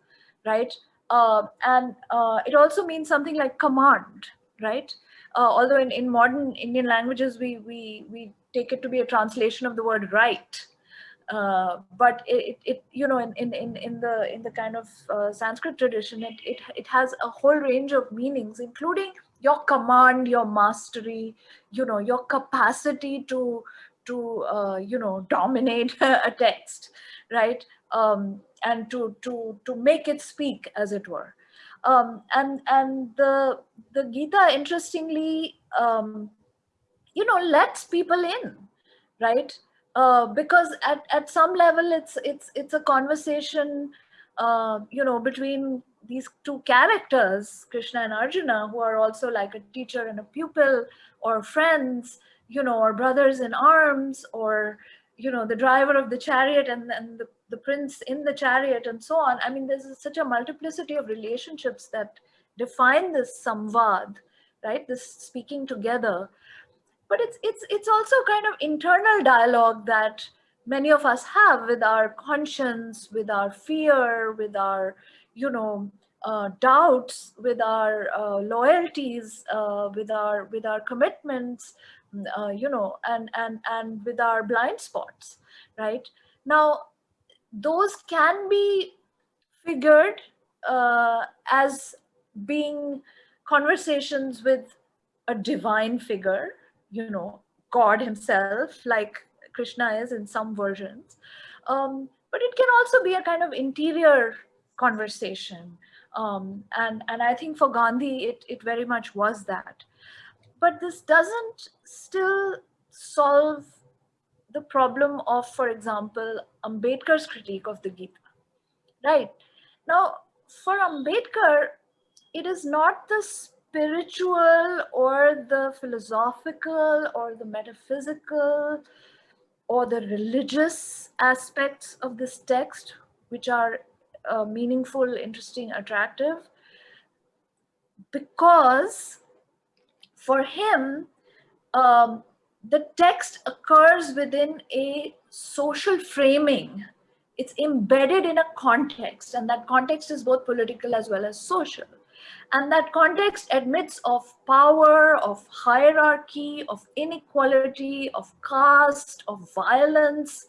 A: right? Uh, and uh, it also means something like command, right? Although in, in modern Indian languages, we, we, we take it to be a translation of the word right. Uh, but it, it, you know, in, in, in, in the in the kind of uh, Sanskrit tradition, it, it, it has a whole range of meanings, including your command, your mastery, you know, your capacity to, to uh, you know, [laughs] dominate a text, right? Um, and to, to, to make it speak, as it were. Um, and and the the Gita, interestingly, um, you know, lets people in, right? Uh, because at, at some level, it's it's it's a conversation, uh, you know, between these two characters, Krishna and Arjuna, who are also like a teacher and a pupil, or friends, you know, or brothers in arms, or you know, the driver of the chariot and, and the the prince in the chariot and so on. I mean, there's such a multiplicity of relationships that define this samvad, right? This speaking together. But it's, it's, it's also kind of internal dialogue that many of us have with our conscience, with our fear, with our, you know, uh, doubts, with our uh, loyalties, uh, with our with our commitments, uh, you know, and and and with our blind spots, right? Now, those can be figured uh, as being conversations with a divine figure, you know, God himself, like Krishna is in some versions. Um, but it can also be a kind of interior conversation. Um, and, and I think for Gandhi, it, it very much was that. But this doesn't still solve the problem of, for example, Ambedkar's critique of the Gita, right? Now, for Ambedkar, it is not the spiritual or the philosophical or the metaphysical or the religious aspects of this text, which are uh, meaningful, interesting, attractive, because for him, um, the text occurs within a social framing. It's embedded in a context, and that context is both political as well as social. And that context admits of power, of hierarchy, of inequality, of caste, of violence,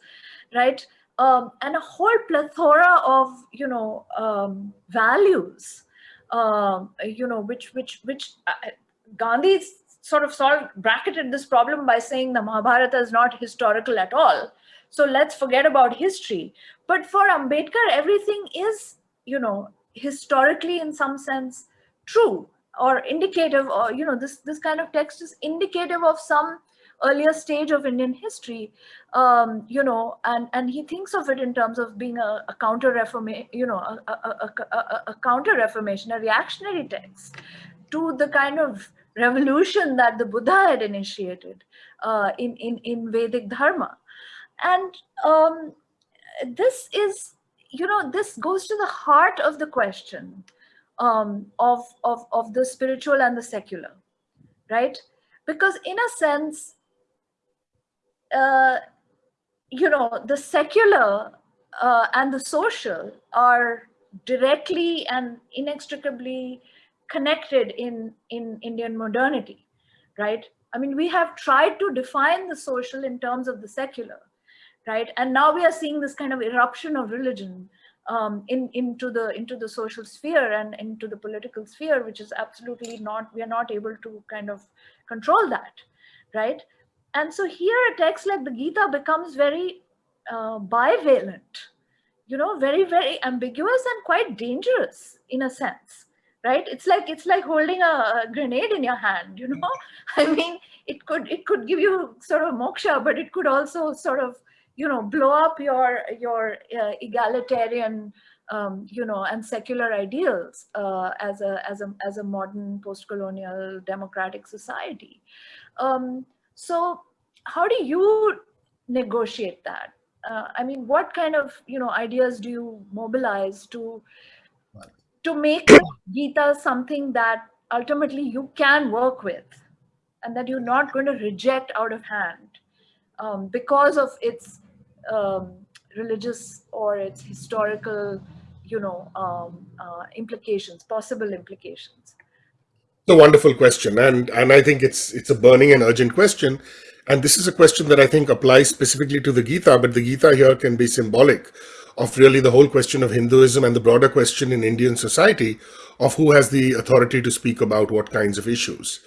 A: right? Um, and a whole plethora of, you know, um, values, um, you know, which, which, which uh, Gandhi's sort of solved, bracketed this problem by saying the Mahabharata is not historical at all. So let's forget about history. But for Ambedkar, everything is, you know, historically in some sense true or indicative or, you know, this, this kind of text is indicative of some earlier stage of Indian history, um, you know, and, and he thinks of it in terms of being a, a counter reformation, you know, a, a, a, counter reformation, a reactionary text to the kind of revolution that the Buddha had initiated uh, in, in, in Vedic Dharma. And um, this is, you know, this goes to the heart of the question um, of, of, of the spiritual and the secular, right? Because in a sense, uh, you know, the secular uh, and the social are directly and inextricably connected in, in Indian modernity, right? I mean, we have tried to define the social in terms of the secular, right? And now we are seeing this kind of eruption of religion um, in into the into the social sphere and into the political sphere, which is absolutely not we are not able to kind of control that, right? And so here a text like the Gita becomes very uh, bivalent, you know, very very ambiguous and quite dangerous in a sense, right? It's like it's like holding a, grenade in your hand, you know. [laughs] I mean, it could it could give you sort of moksha, but it could also sort of you know blow up your your uh, egalitarian um, you know and secular ideals uh, as a as a as a modern post-colonial democratic society um, so how do you negotiate that uh, i mean what kind of you know ideas do you mobilize to to make gita something that ultimately you can work with and that you're not going to reject out of hand um, because of its um, religious or its historical, you know, um, uh, implications, possible implications?
B: It's a wonderful question, and and I think it's it's a burning and urgent question, and this is a question that I think applies specifically to the Gita, but the Gita here can be symbolic of really the whole question of Hinduism and the broader question in Indian society of who has the authority to speak about what kinds of issues.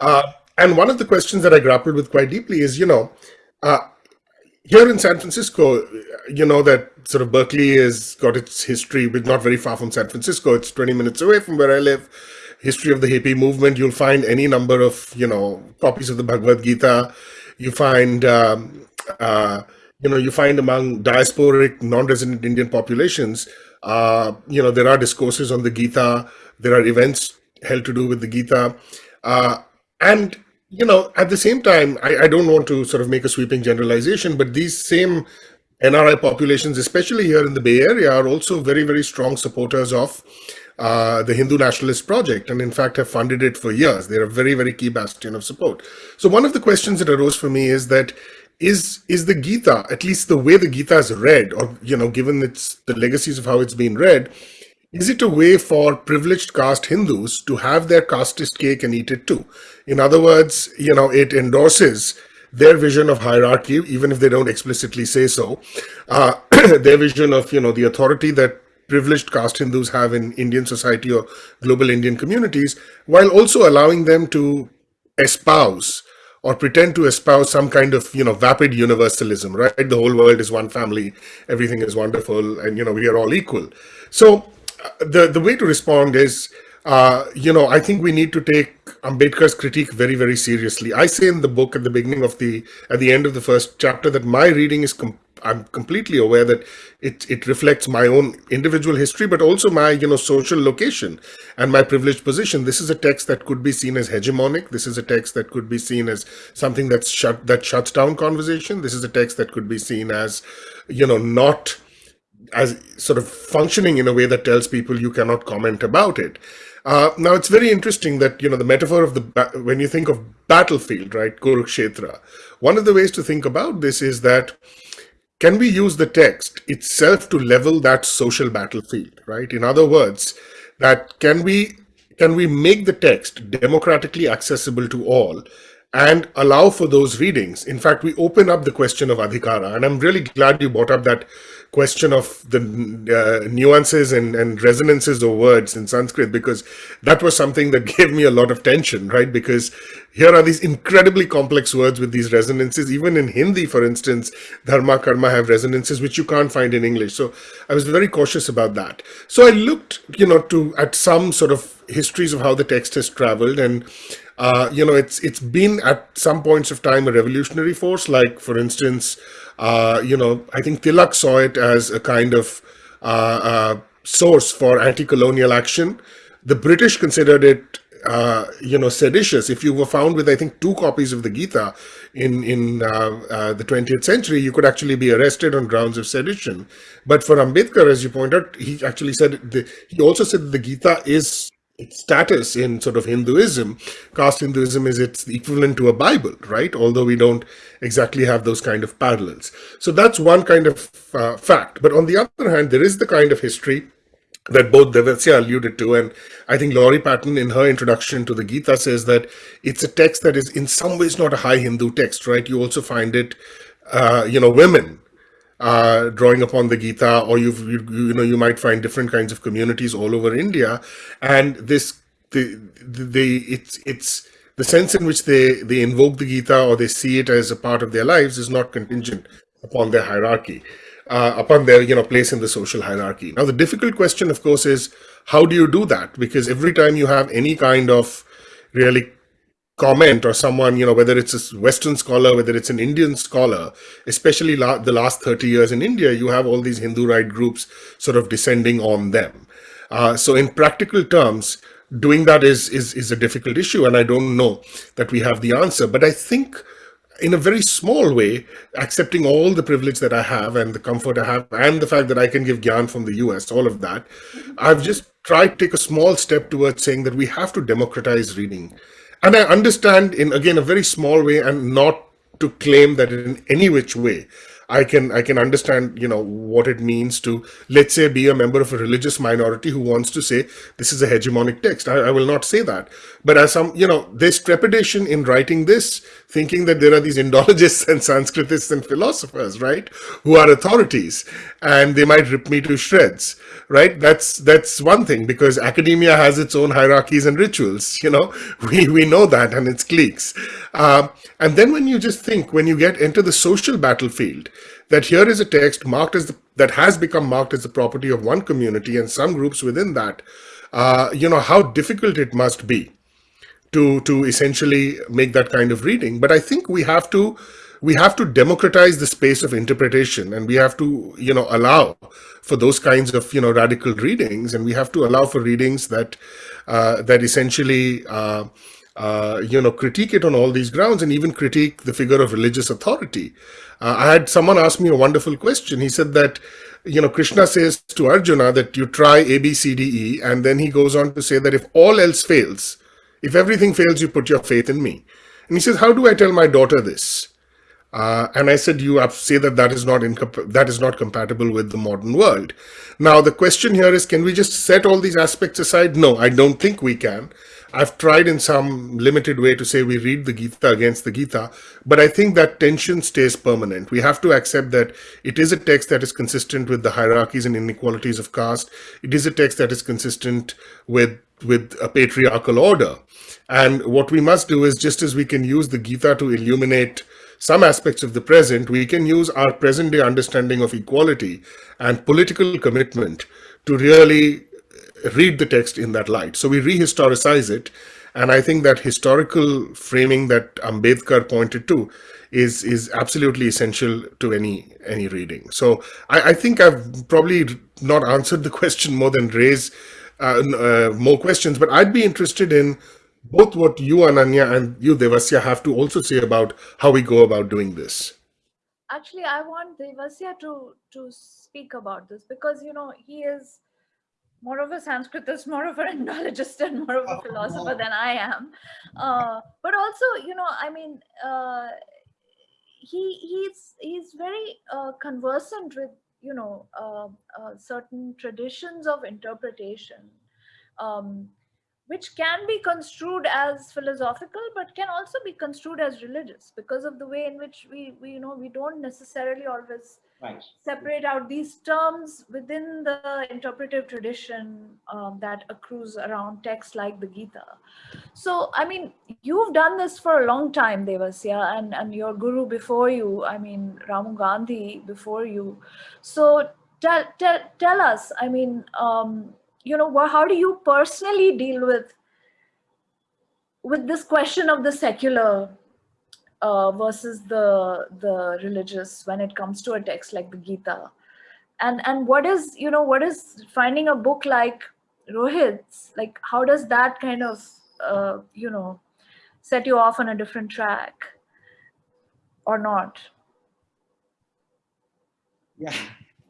B: Uh, and one of the questions that I grappled with quite deeply is, you know, uh, here in San Francisco, you know that sort of Berkeley has got its history, but not very far from San Francisco. It's 20 minutes away from where I live. History of the hippie movement, you'll find any number of, you know, copies of the Bhagavad Gita. You find, um, uh, you know, you find among diasporic, non-resident Indian populations, uh, you know, there are discourses on the Gita. There are events held to do with the Gita. Uh, and you know, at the same time, I, I don't want to sort of make a sweeping generalization, but these same NRI populations, especially here in the Bay Area, are also very, very strong supporters of uh, the Hindu Nationalist Project, and in fact have funded it for years. They're a very, very key bastion of support. So one of the questions that arose for me is that is is the Gita, at least the way the Gita is read, or you know, given its the legacies of how it's been read, is it a way for privileged caste Hindus to have their casteist cake and eat it too? In other words, you know, it endorses their vision of hierarchy, even if they don't explicitly say so, uh, [clears throat] their vision of, you know, the authority that privileged caste Hindus have in Indian society or global Indian communities, while also allowing them to espouse or pretend to espouse some kind of, you know, vapid universalism, right? The whole world is one family, everything is wonderful, and, you know, we are all equal. So uh, the the way to respond is, uh, you know, I think we need to take Ambedkar's critique very, very seriously. I say in the book at the beginning of the at the end of the first chapter that my reading is. Com I'm completely aware that it it reflects my own individual history, but also my you know social location and my privileged position. This is a text that could be seen as hegemonic. This is a text that could be seen as something that's shut that shuts down conversation. This is a text that could be seen as you know not as sort of functioning in a way that tells people you cannot comment about it. Uh, now, it's very interesting that, you know, the metaphor of the, when you think of battlefield, right, Kurukshetra, one of the ways to think about this is that can we use the text itself to level that social battlefield, right? In other words, that can we can we make the text democratically accessible to all and allow for those readings? In fact, we open up the question of adhikara, and I'm really glad you brought up that question of the uh, nuances and, and resonances of words in Sanskrit because that was something that [laughs] gave me a lot of tension, right? Because here are these incredibly complex words with these resonances. Even in Hindi, for instance, dharma, karma have resonances which you can't find in English. So I was very cautious about that. So I looked, you know, to at some sort of histories of how the text has traveled and uh, you know, it's it's been at some points of time a revolutionary force. Like, for instance, uh, you know, I think Tilak saw it as a kind of uh, uh, source for anti-colonial action. The British considered it, uh, you know, seditious. If you were found with, I think, two copies of the Gita in in the 20th century, you could actually be arrested on grounds of sedition. But for Ambedkar, as you point out, he actually said the, he also said the Gita is its status in sort of Hinduism, caste Hinduism is its equivalent to a Bible, right? Although we don't exactly have those kind of parallels. So that's one kind of uh, fact. But on the other hand, there is the kind of history that both Devasya alluded to, and I think Laurie Patton in her introduction to the Gita says that it's a text that is in some ways not a high Hindu text, right? You also find it, uh, you know, women uh, drawing upon the Gita, or you, you know, you might find different kinds of communities all over India. And this, the, the, it's, it's, the sense in which they, they invoke the Gita or they see it as a part of their lives is not contingent upon their hierarchy, uh, upon their, you know, place in the social hierarchy. Now, the difficult question, of course, is how do you do that? Because every time you have any kind of really comment or someone, you know, whether it's a Western scholar, whether it's an Indian scholar, especially la the last 30 years in India, you have all these Hindu right groups sort of descending on them. Uh, so in practical terms, doing that is, is, is a difficult issue. And I don't know that we have the answer, but I think in a very small way, accepting all the privilege that I have and the comfort I have and the fact that I can give Gyan from the US, all of that, I've just tried to take a small step towards saying that we have to democratize reading. And I understand in, again, a very small way and not to claim that in any which way I can I can understand you know what it means to let's say be a member of a religious minority who wants to say this is a hegemonic text. I, I will not say that, but as some you know there's trepidation in writing this, thinking that there are these Indologists [laughs] and Sanskritists and philosophers, right, who are authorities, and they might rip me to shreds, right? That's that's one thing because academia has its own hierarchies and rituals. You know, [laughs] we we know that and its cliques. Uh, and then when you just think when you get into the social battlefield that here is a text marked as the, that has become marked as the property of one community and some groups within that, uh, you know, how difficult it must be to, to essentially make that kind of reading. But I think we have to, we have to democratize the space of interpretation and we have to, you know, allow for those kinds of, you know, radical readings and we have to allow for readings that, uh, that essentially, uh, uh, you know, critique it on all these grounds and even critique the figure of religious authority. Uh, I had someone ask me a wonderful question. He said that, you know, Krishna says to Arjuna that you try A, B, C, D, E, and then he goes on to say that if all else fails, if everything fails, you put your faith in me. And he says, how do I tell my daughter this? Uh, and I said, you say that that is not that is not compatible with the modern world. Now, the question here is, can we just set all these aspects aside? No, I don't think we can. I've tried in some limited way to say we read the Gita against the Gita, but I think that tension stays permanent. We have to accept that it is a text that is consistent with the hierarchies and inequalities of caste. It is a text that is consistent with, with a patriarchal order. And what we must do is just as we can use the Gita to illuminate some aspects of the present, we can use our present day understanding of equality and political commitment to really read the text in that light. So we rehistoricize it. And I think that historical framing that Ambedkar pointed to is is absolutely essential to any any reading. So I, I think I've probably not answered the question more than raise uh, uh, more questions, but I'd be interested in both what you, Ananya, and you, Devasya, have to also say about how we go about doing this.
A: Actually, I want Devasya to to speak about this because you know he is more of a Sanskritist, more of an Indologist, and more of a oh, philosopher than I am. Uh, but also, you know, I mean, uh, he he's he's very uh, conversant with you know uh, uh, certain traditions of interpretation. Um, which can be construed as philosophical but can also be construed as religious because of the way in which we, we you know we don't necessarily always right. separate out these terms within the interpretive tradition um, that accrues around texts like the Gita. So, I mean, you've done this for a long time, Devasya, and, and your guru before you, I mean, Ramu Gandhi before you. So tell, tell, tell us, I mean, um, you know, how do you personally deal with with this question of the secular uh, versus the the religious when it comes to a text like the Gita, and and what is you know what is finding a book like Rohit's like how does that kind of uh, you know set you off on a different track or not?
C: Yeah,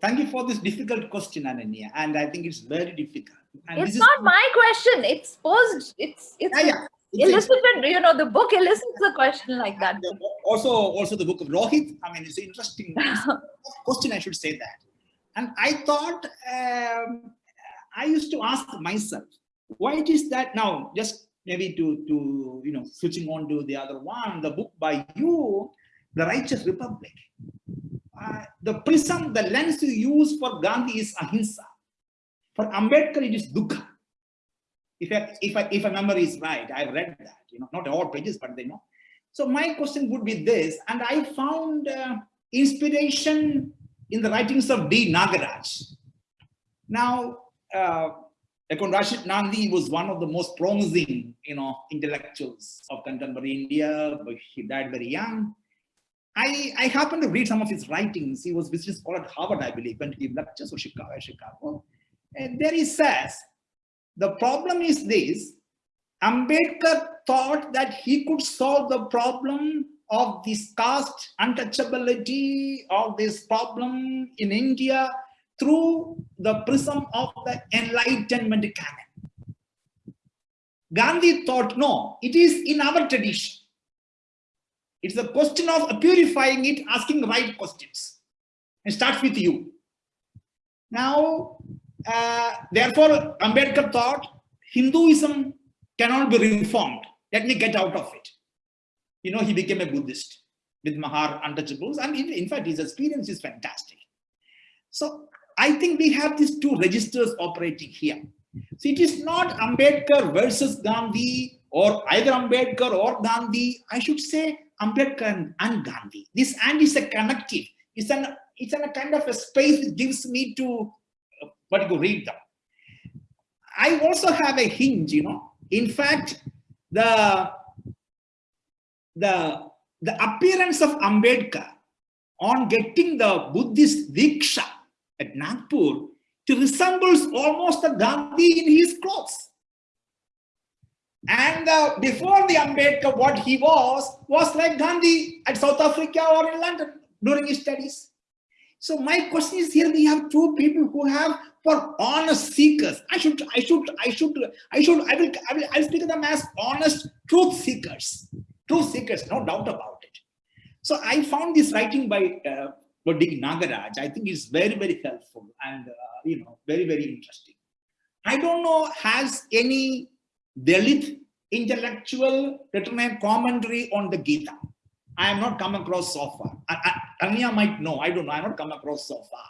C: thank you for this difficult question, Ananya, and I think it's very difficult. And
A: it's not my question. It's posed. It's it's.
C: Yeah, yeah
A: elicited, you know, the book elicits a question like that.
C: Also, also the book of Rohit. I mean, it's an interesting [laughs] question. I should say that. And I thought um, I used to ask myself, why it is that now? Just maybe to to you know, switching on to the other one, the book by you, The Righteous Republic. uh, the prism, the lens you use for Gandhi is ahimsa. For Ambedkar, it is dukkha. If if if a memory is right, I've read that, you know, not all pages, but they know. So my question would be this, and I found uh, inspiration in the writings of D. Nagaraj. Now, uh, Rashid Nandy was one of the most promising, you know, intellectuals of contemporary India, he died very young. I, I happened to read some of his writings. He was visiting scholar at Harvard, I believe, went he lectures or Chicago, Chicago. And there he says, the problem is this, Ambedkar thought that he could solve the problem of this caste untouchability of this problem in India through the prism of the enlightenment canon. Gandhi thought, no, it is in our tradition. It's a question of purifying it, asking right questions. And starts with you. Now, uh, therefore, Ambedkar thought Hinduism cannot be reformed. Let me get out of it. You know, he became a Buddhist with Mahar untouchables. And in, in fact, his experience is fantastic. So I think we have these two registers operating here. So it is not Ambedkar versus Gandhi or either Ambedkar or Gandhi. I should say Ambedkar and Gandhi. This and is a connective. It's an it's an a kind of a space that gives me to what you read them. I also have a hinge, you know. In fact, the the the appearance of Ambedkar on getting the Buddhist Diksha at Nagpur to resembles almost a Gandhi in his clothes. And uh, before the Ambedkar, what he was, was like Gandhi at South Africa or in London during his studies. So my question is here, we have two people who have for honest seekers. I should, I should, I should, I should, I will, I will, I'll speak of them as honest truth seekers. Truth seekers, no doubt about it. So I found this writing by uh, Nagaraj, I think is very, very helpful and, uh, you know, very, very interesting. I don't know, has any Dalit intellectual written a commentary on the Gita? I have not come across so far. Anya might know, I don't know, I have not come across so far.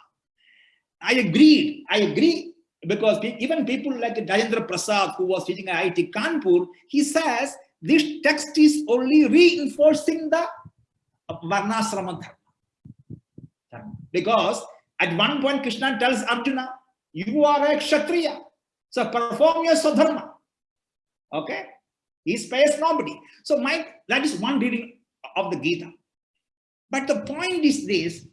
C: I agreed, I agree, because even people like Rajendra Prasad, who was teaching at IIT Kanpur, he says this text is only reinforcing the Varnasrama Dharma. Because at one point Krishna tells Arjuna, you are a Kshatriya. So perform your Swadharma. Okay? He spares nobody. So my that is one reading of the Gita. But the point is this,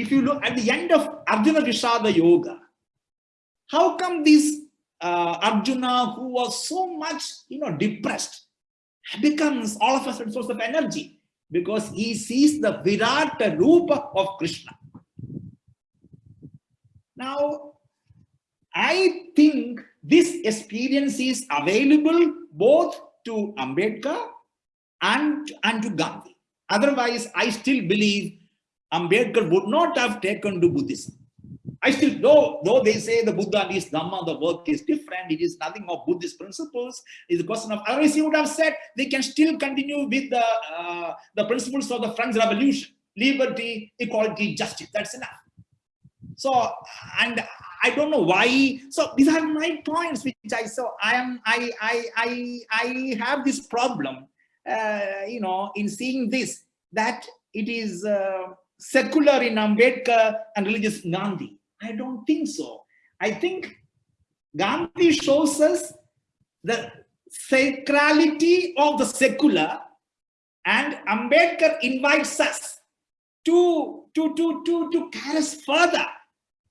C: if you look at the end of Arjuna Vishada Yoga, how come this uh, Arjuna who was so much you know depressed becomes all of a sudden source of energy? because he sees the Virat Rupa of Krishna. Now, I think this experience is available both to Ambedkar and, and to Gandhi. Otherwise, I still believe Ambedkar would not have taken to Buddhism. I still, though, though they say the Buddha is Dhamma, the work is different, it is nothing of Buddhist principles, it's a question of, otherwise he would have said they can still continue with the, uh, the principles of the French Revolution, liberty, equality, justice, that's enough. So, and I don't know why, so these are my points which I saw, I am, I, I, I, I have this problem, uh, you know, in seeing this, that it is uh, secular in Ambedkar and religious Gandhi I don't think so. I think Gandhi shows us the sacrality of the secular and Ambedkar invites us to, to, to, to, to carry us further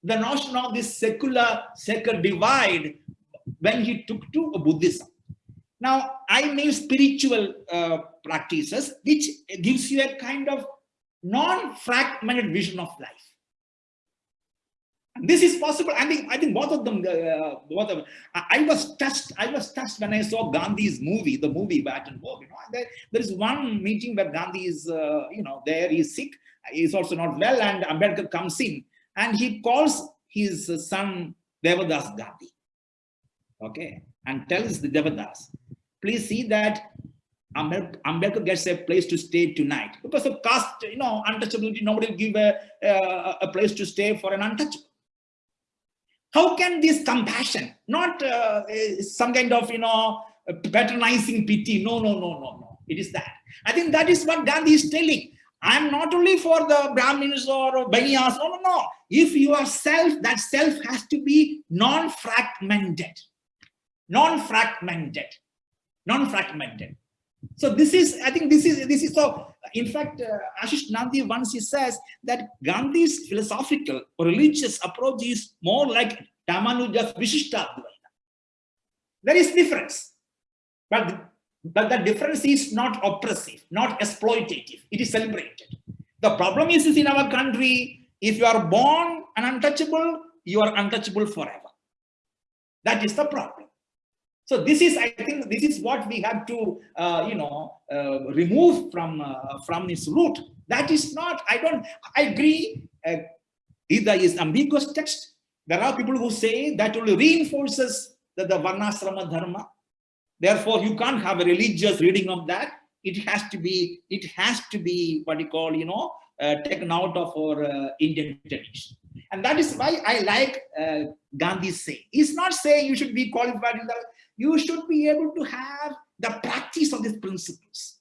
C: the notion of this secular secular divide when he took to Buddhism. Now, I mean spiritual uh, practices, which gives you a kind of non-fragmented vision of life. This is possible. I think I think both of them. Uh, both of I, I, was touched. I was touched when I saw Gandhi's movie, the movie Baton Rouge. You know, there, there is one meeting where Gandhi is, uh, you know, there. He's sick. He's also not well, and Ambedkar comes in and he calls his son Devadas Gandhi. Okay, and tells the Devadas, please see that Ambedkar gets a place to stay tonight because of caste, you know, untouchability. Nobody will give a, a, a place to stay for an untouchable. How can this compassion, not uh, some kind of, you know, patronizing pity? No, no, no, no, no. It is that. I think that is what Gandhi is telling. I'm not only for the Brahmins or Banyas. No, no, no. If you are self, that self has to be non-fragmented. Non-fragmented. Non-fragmented. So this is, I think this is, this is so, in fact, uh, Ashish Nandy once he says that Gandhi's philosophical or religious approach is more like Ramanuja's Vishishta There is difference, but, but the difference is not oppressive, not exploitative, it is celebrated. The problem is, is in our country, if you are born an untouchable, you are untouchable forever. That is the problem. So this is, I think, this is what we have to, uh, you know, uh, remove from uh, from this root. That is not. I don't. I agree. Uh, either is ambiguous text. There are people who say that only reinforces the, the varnasrama dharma. Therefore, you can't have a religious reading of that. It has to be. It has to be what you call, you know, uh, taken out of our uh, Indian tradition. And that is why I like uh, Gandhi's saying. He's not saying you should be qualified in the you should be able to have the practice of these principles.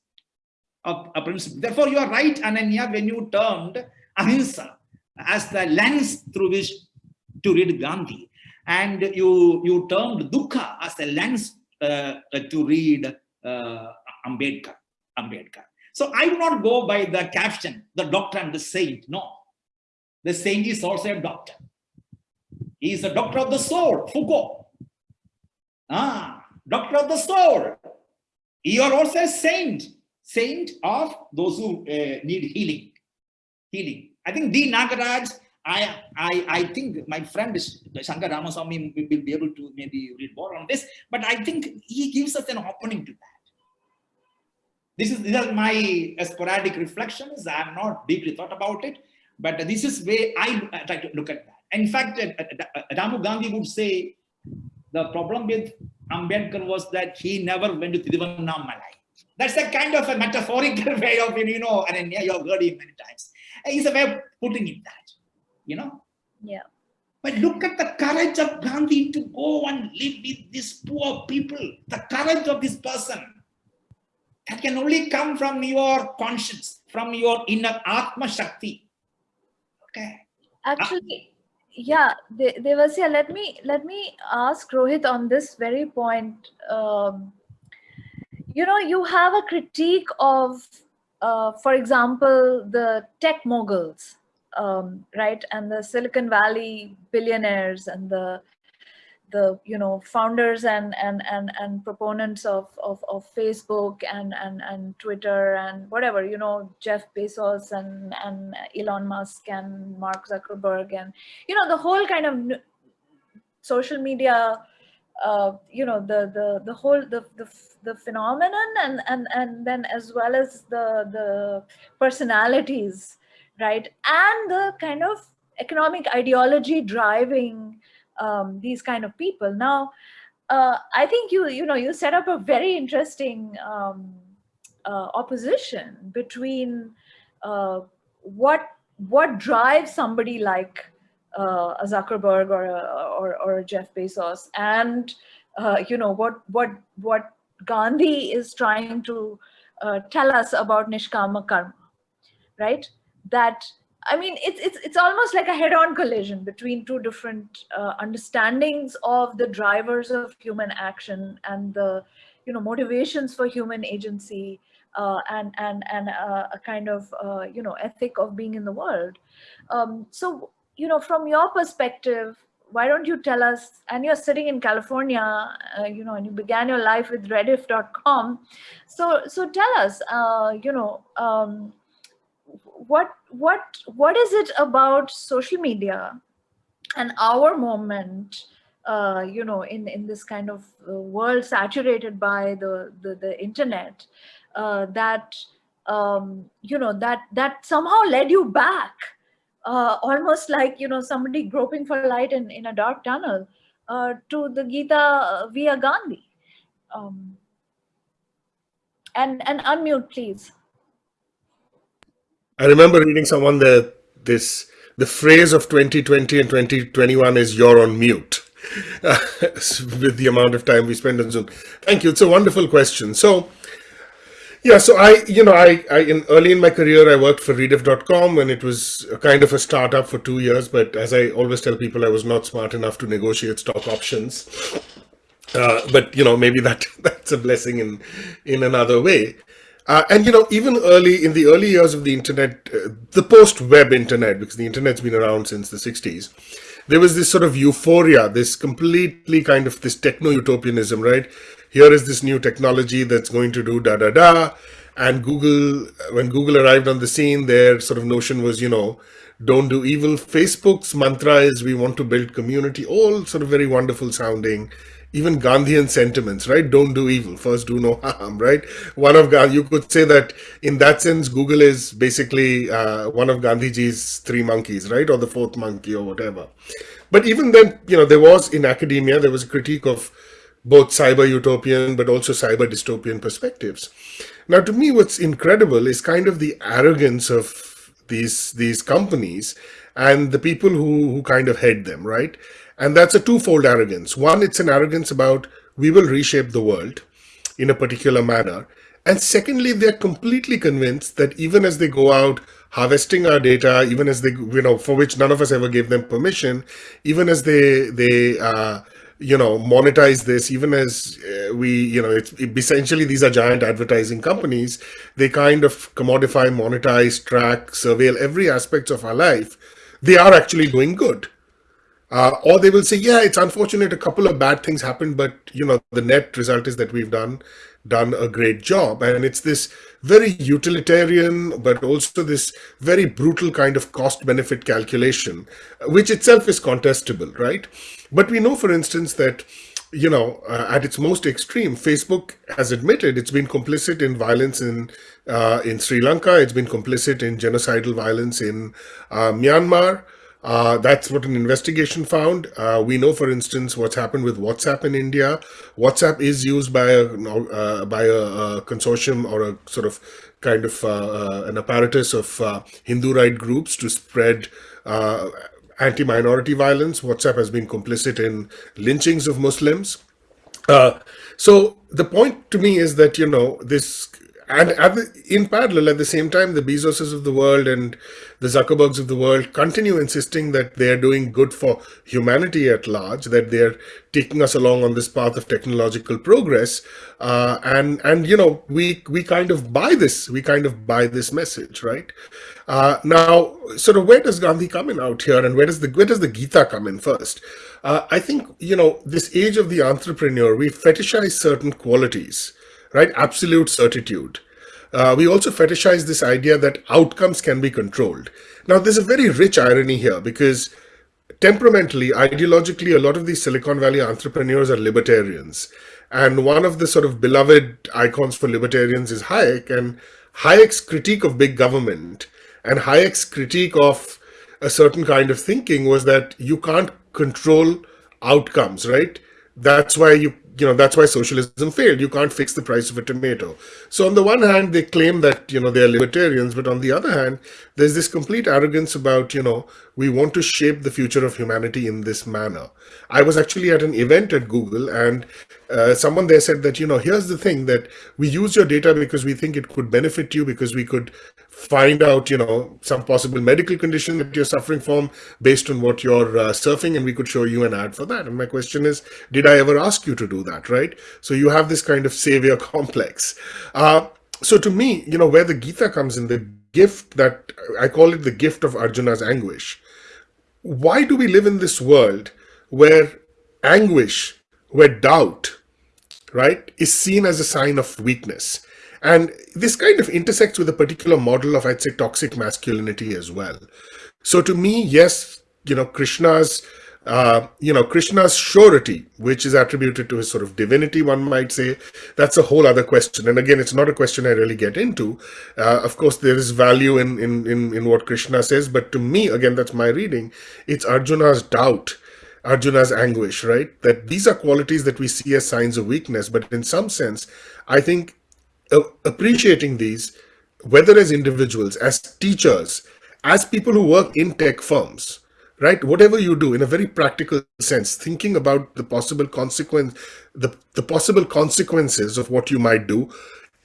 C: Of a principle. Therefore, you are right, Ananya, when you termed ahimsa as the lens through which to read Gandhi, and you you termed dukkha as a lens uh, to read uh, Ambedkar. Ambedkar. So I do not go by the caption, the doctor and the saint. No, the saint is also a doctor. He is a doctor of the soul, Foucault. Ah, doctor of the soul. You are also a saint, saint of those who uh, need healing. Healing. I think D. Nagaraj, I, I, I think my friend Shankar Ramaswamy will be able to maybe read more on this, but I think he gives us an opening to that. This is, these are my sporadic reflections. I have not deeply thought about it, but this is where I try to look at that. In fact, uh, uh, Ramu Gandhi would say the problem with Ambedkar was that he never went to Tiruvannamalai. That's a kind of a metaphorical [laughs] way of, you know, and you have heard him many times. Uh, it's a way of putting it that, you know.
A: Yeah.
C: But look at the courage of Gandhi to go and live with these poor people. The courage of this person. That can only come from your conscience, from your inner Atma Shakti. Okay.
A: Actually, yeah devasya let me let me ask rohit on this very point. Um, you know you have a critique of uh, for example the tech moguls um, right and the silicon valley billionaires and the the you know founders and and and and proponents of of, of facebook and and and twitter and whatever you know jeff bezos and and elon musk and mark zuckerberg and you know the whole kind of social media uh, you know the the the whole the, the the phenomenon and and and then as well as the the personalities right? And the kind of economic ideology driving um, these kind of people. Now, uh, I think you you know you set up a very interesting um, uh, opposition between uh, what what drives somebody like uh, a Zuckerberg or a, or, or a Jeff Bezos, and uh, you know what what what Gandhi is trying to uh, tell us about Nishkama karma, right? That I mean, it's, it's, it's almost like a head-on collision between two different uh, understandings of the drivers of human action and the, you know, motivations for human agency uh, and, and, and uh, a kind of, uh, you know, ethic of being in the world. Um, so, you know, from your perspective, why don't you tell us, and you're sitting in California, uh, you know, and you began your life with rediff.com. So, so tell us, uh, you know, um, what what what is it about social media and our moment uh, you know in in this kind of uh, world saturated by the the, the internet uh, that um, you know that that somehow led you back uh, almost like you know somebody groping for light in in a dark tunnel uh, to the Gita via Gandhi um, and and unmute, please.
B: I remember reading someone that this the phrase of 2020 and 2021 is "you're on mute." [laughs] with the amount of time we spend on Zoom. Thank you. It's a wonderful question. So, yeah, so I, you know, I, I in early in my career, I worked for Rediff.com and it was kind of a startup for two years. But as I always tell people, I was not smart enough to negotiate stock options. Uh, but you know, maybe that [laughs] that's a blessing in in another way. Uh, and you know, even early in the early years of the internet, uh, the post-web internet, because the internet's been around since the '60s, there was this sort of euphoria, this completely kind of this techno-utopianism, right? Here is this new technology that's going to do da da da. And Google, when Google arrived on the scene, their sort of notion was, you know, don't do evil. Facebook's mantra is we want to build community, all sort of very wonderful sounding even Gandhian sentiments, right? Don't do evil, first do no [laughs] harm, right? One of Gandhi, you could say that in that sense, Google is basically uh, one of Gandhiji's three monkeys, right? Or the fourth monkey or whatever. But even then, you know, there was in academia, there was a critique of both cyber utopian, but also cyber dystopian perspectives. Now, to me, what's incredible is kind of the arrogance of these, these companies and the people who, who kind of head them, right? And that's a twofold arrogance. One, it's an arrogance about we will reshape the world in a particular manner. And secondly, they're completely convinced that even as they go out harvesting our data, even as they, you know, for which none of us ever gave them permission, even as they, they, uh, you know, monetize this, even as uh, we, you know, it's it, essentially these are giant advertising companies. They kind of commodify, monetize, track, surveil every aspect of our life. They are actually doing good. Uh, or they will say, yeah, it's unfortunate a couple of bad things happened, but you know, the net result is that we've done done a great job. And it's this very utilitarian, but also this very brutal kind of cost benefit calculation, which itself is contestable, right? But we know, for instance, that you know, uh, at its most extreme, Facebook has admitted it's been complicit in violence in uh, in Sri Lanka. It's been complicit in genocidal violence in uh, Myanmar. Uh, that's what an investigation found. Uh, we know, for instance, what's happened with WhatsApp in India. WhatsApp is used by a uh, by a, a, consortium or a sort of kind of uh, uh, an apparatus of uh, Hindu right groups to spread anti-minority violence. WhatsApp has been complicit in lynchings of Muslims. so the point to me is that you know this and the, in parallel, at the same time, the Bezoses of the world and the Zuckerbergs of the world continue insisting that they are doing good for humanity at large, that they're taking us along on this path of technological progress. Uh, and, and, you know, we, we kind of buy this, we kind of buy this message, right? Uh, now, sort of where does Gandhi come in out here and where does the, where does the Gita come in first? Uh, I think, you know, this age of the entrepreneur, we fetishize certain qualities right? Absolute certitude. Uh, we also fetishize this idea that outcomes can be controlled. Now, there's a very rich irony here because temperamentally, ideologically, a lot of these Silicon Valley entrepreneurs are libertarians. And one of the sort of beloved icons for libertarians is Hayek. And Hayek's critique of big government and Hayek's critique of a certain kind of thinking was that you can't control outcomes, right? That's why you you know, that's why socialism failed. You can't fix the price of a tomato. So on the one hand, they claim that, you know, they're libertarians, but on the other hand, there's this complete arrogance about, you know, we want to shape the future of humanity in this manner. I was actually at an event at Google and uh, someone there said that, you know, here's the thing that we use your data because we think it could benefit you because we could find out, you know, some possible medical condition that you're suffering from based on what you're uh, surfing and we could show you an ad for that. And my question is, did I ever ask you to do that, right? So you have this kind of savior [laughs] complex. Uh, so to me, you know, where the Gita comes in, the gift that, I call it the gift of Arjuna's anguish. Why do we live in this world where anguish, where doubt, right, is seen as a sign of weakness? And this kind of intersects with a particular model of, I'd say, toxic masculinity as well. So to me, yes, you know, Krishna's, uh, you know, Krishna's surety, which is attributed to his sort of divinity, one might say, that's a whole other question. And again, it's not a question I really get into. Uh, of course, there is value in, in, in, in what Krishna says, but to me, again, that's my reading, it's Arjuna's doubt Arjuna's anguish, right? That these are qualities that we see as signs of weakness, but in some sense, I think Uh, appreciating these, whether as individuals, as teachers, as people who work in tech firms, right? Whatever you do in a very practical sense, thinking about the possible consequence, the, the possible consequences of what you might do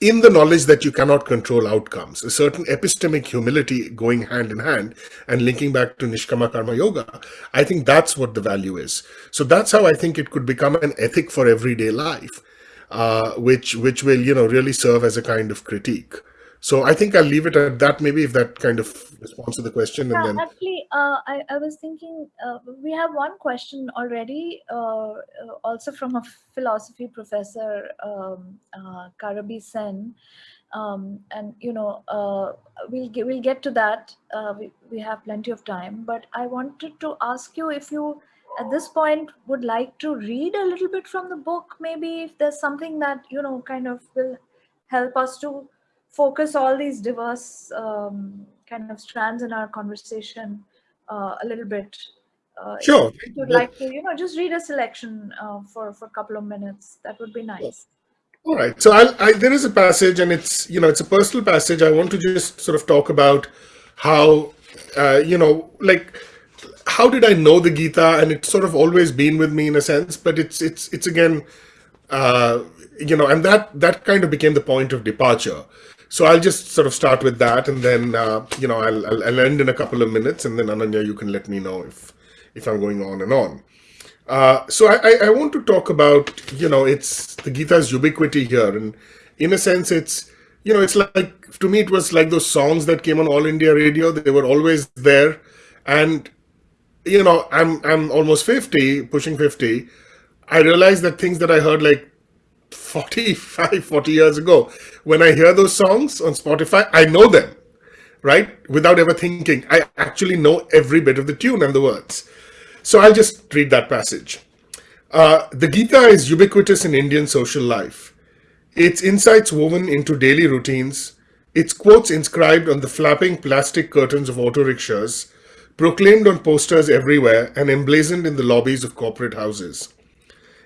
B: in the knowledge that you cannot control outcomes, a certain epistemic humility going hand in hand and linking back to Nishkama Karma Yoga, I think that's what the value is. So that's how I think it could become an ethic for everyday life, uh, which, which will, you know, really serve as a kind of critique. So I think I'll leave it at that, maybe if that kind of responds to the question.
A: Yeah,
B: and then
A: actually, uh, I, I was thinking uh, we have one question already, uh, uh also from a philosophy professor, um, uh, Karabi Sen. Um, and you know uh, we'll get, we'll get to that. we we have plenty of time, but I wanted to ask you if you at this point would like to read a little bit from the book, maybe if there's something that you know kind of will help us to focus all these diverse um, kind of strands in our conversation uh, a little bit.
B: Uh, sure.
A: If you'd like to, you know, just read a selection uh, for for a couple of minutes, that would be nice.
B: All right. So I'll, I, there is a passage, and it's you know it's a personal passage. I want to just sort of talk about how uh, you know like how did I know the Gita, and it's sort of always been with me in a sense, but it's it's it's again. Uh, you know, and that that kind of became the point of departure so I'll just sort of start with that, and then uh, you know I'll, I'll, I'll end in a couple of minutes, and then Ananya, you can let me know if if I'm going on and on. Uh, so I, I want to talk about you know it's the Gita's ubiquity here, and in a sense, it's you know it's like to me it was like those songs that came on All India Radio. They were always there, and you know I'm I'm almost fifty, pushing fifty. I realized that things that I heard like 45, [laughs] 40 years ago. When I hear those songs on Spotify, I know them, right? Without ever thinking. I actually know every bit of the tune and the words. So I'll just read that passage. Uh, the Gita is ubiquitous in Indian social life. Its insights woven into daily routines, its quotes inscribed on the flapping plastic curtains of auto rickshaws, proclaimed on posters everywhere and emblazoned in the lobbies of corporate houses.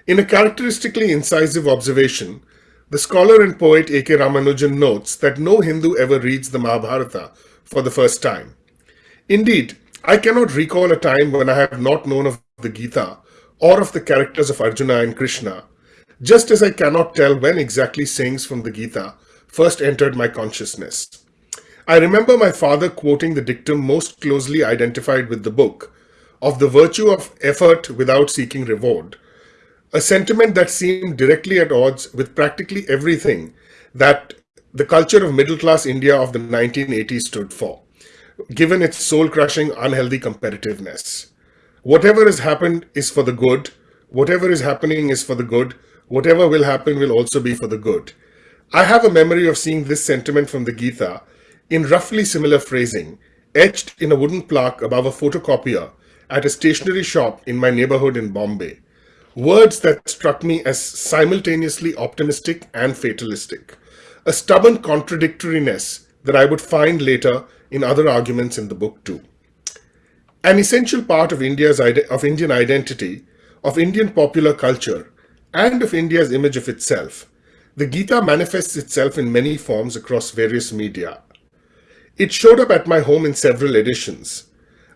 B: In a characteristically incisive observation, the scholar and poet A.K. Ramanujan notes that no Hindu ever reads the Mahabharata for the first time. Indeed, I cannot recall a time when I have not known of the Gita or of the characters of Arjuna and Krishna, just as I cannot tell when exactly sayings from the Gita first entered my consciousness. I remember my father quoting the dictum most closely identified with the book, of the virtue of effort without seeking reward, a sentiment that seemed directly at odds with practically everything that the culture of middle-class India of the 1980s stood for, given its soul-crushing, unhealthy competitiveness. Whatever has happened is for the good, whatever is happening is for the good, whatever will happen will also be for the good. I have a memory of seeing this sentiment from the Gita in roughly similar phrasing, etched in a wooden plaque above a photocopier at a stationery shop in my neighborhood in Bombay. Words that struck me as simultaneously optimistic and fatalistic. A stubborn contradictoriness that I would find later in other arguments in the book too. An essential part of India's of Indian identity, of Indian popular culture, and of India's image of itself, the Gita manifests itself in many forms across various media. It showed up at my home in several editions.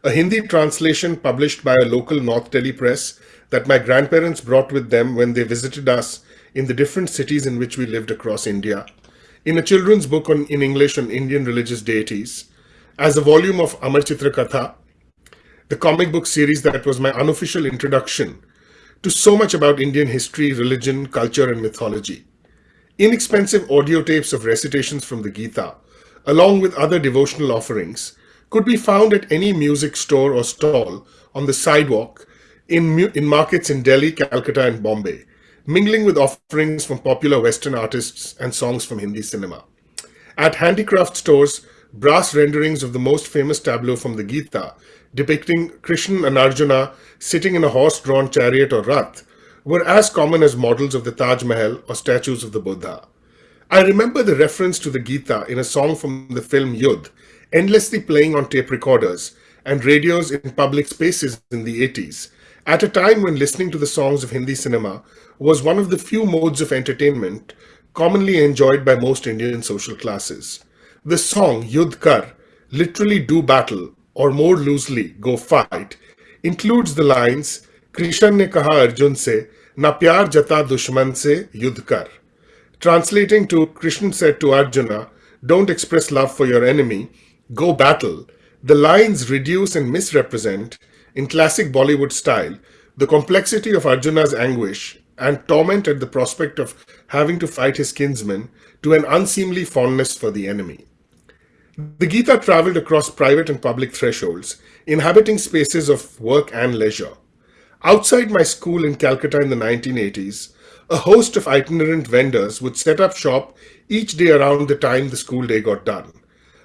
B: A Hindi translation published by a local North Delhi press that my grandparents brought with them when they visited us in the different cities in which we lived across India, in a children's book on, in English on Indian religious deities, as a volume of Amar Chitra Katha, the comic book series that was my unofficial introduction to so much about Indian history, religion, culture, and mythology. Inexpensive audio tapes of recitations from the Gita, along with other devotional offerings, could be found at any music store or stall on the sidewalk in, in markets in Delhi, Calcutta, and Bombay, mingling with offerings from popular Western artists and songs from Hindi cinema. At handicraft stores, brass renderings of the most famous tableau from the Gita, depicting Krishna and Arjuna sitting in a horse-drawn chariot or rath, were as common as models of the Taj Mahal or statues of the Buddha. I remember the reference to the Gita in a song from the film Yudh, endlessly playing on tape recorders and radios in public spaces in the 80s, at a time when listening to the songs of Hindi cinema was one of the few modes of entertainment commonly enjoyed by most Indian social classes. The song Yudh Kar, literally do battle, or more loosely, go fight, includes the lines Krishna ne kaha Arjun se, na pyar jata dushman se yudh kar. Translating to Krishna said to Arjuna, don't express love for your enemy, go battle. The lines reduce and misrepresent, in classic Bollywood style, the complexity of Arjuna's anguish and torment at the prospect of having to fight his kinsmen to an unseemly fondness for the enemy. The Gita traveled across private and public thresholds, inhabiting spaces of work and leisure. Outside my school in Calcutta in the 1980s, a host of itinerant vendors would set up shop each day around the time the school day got done.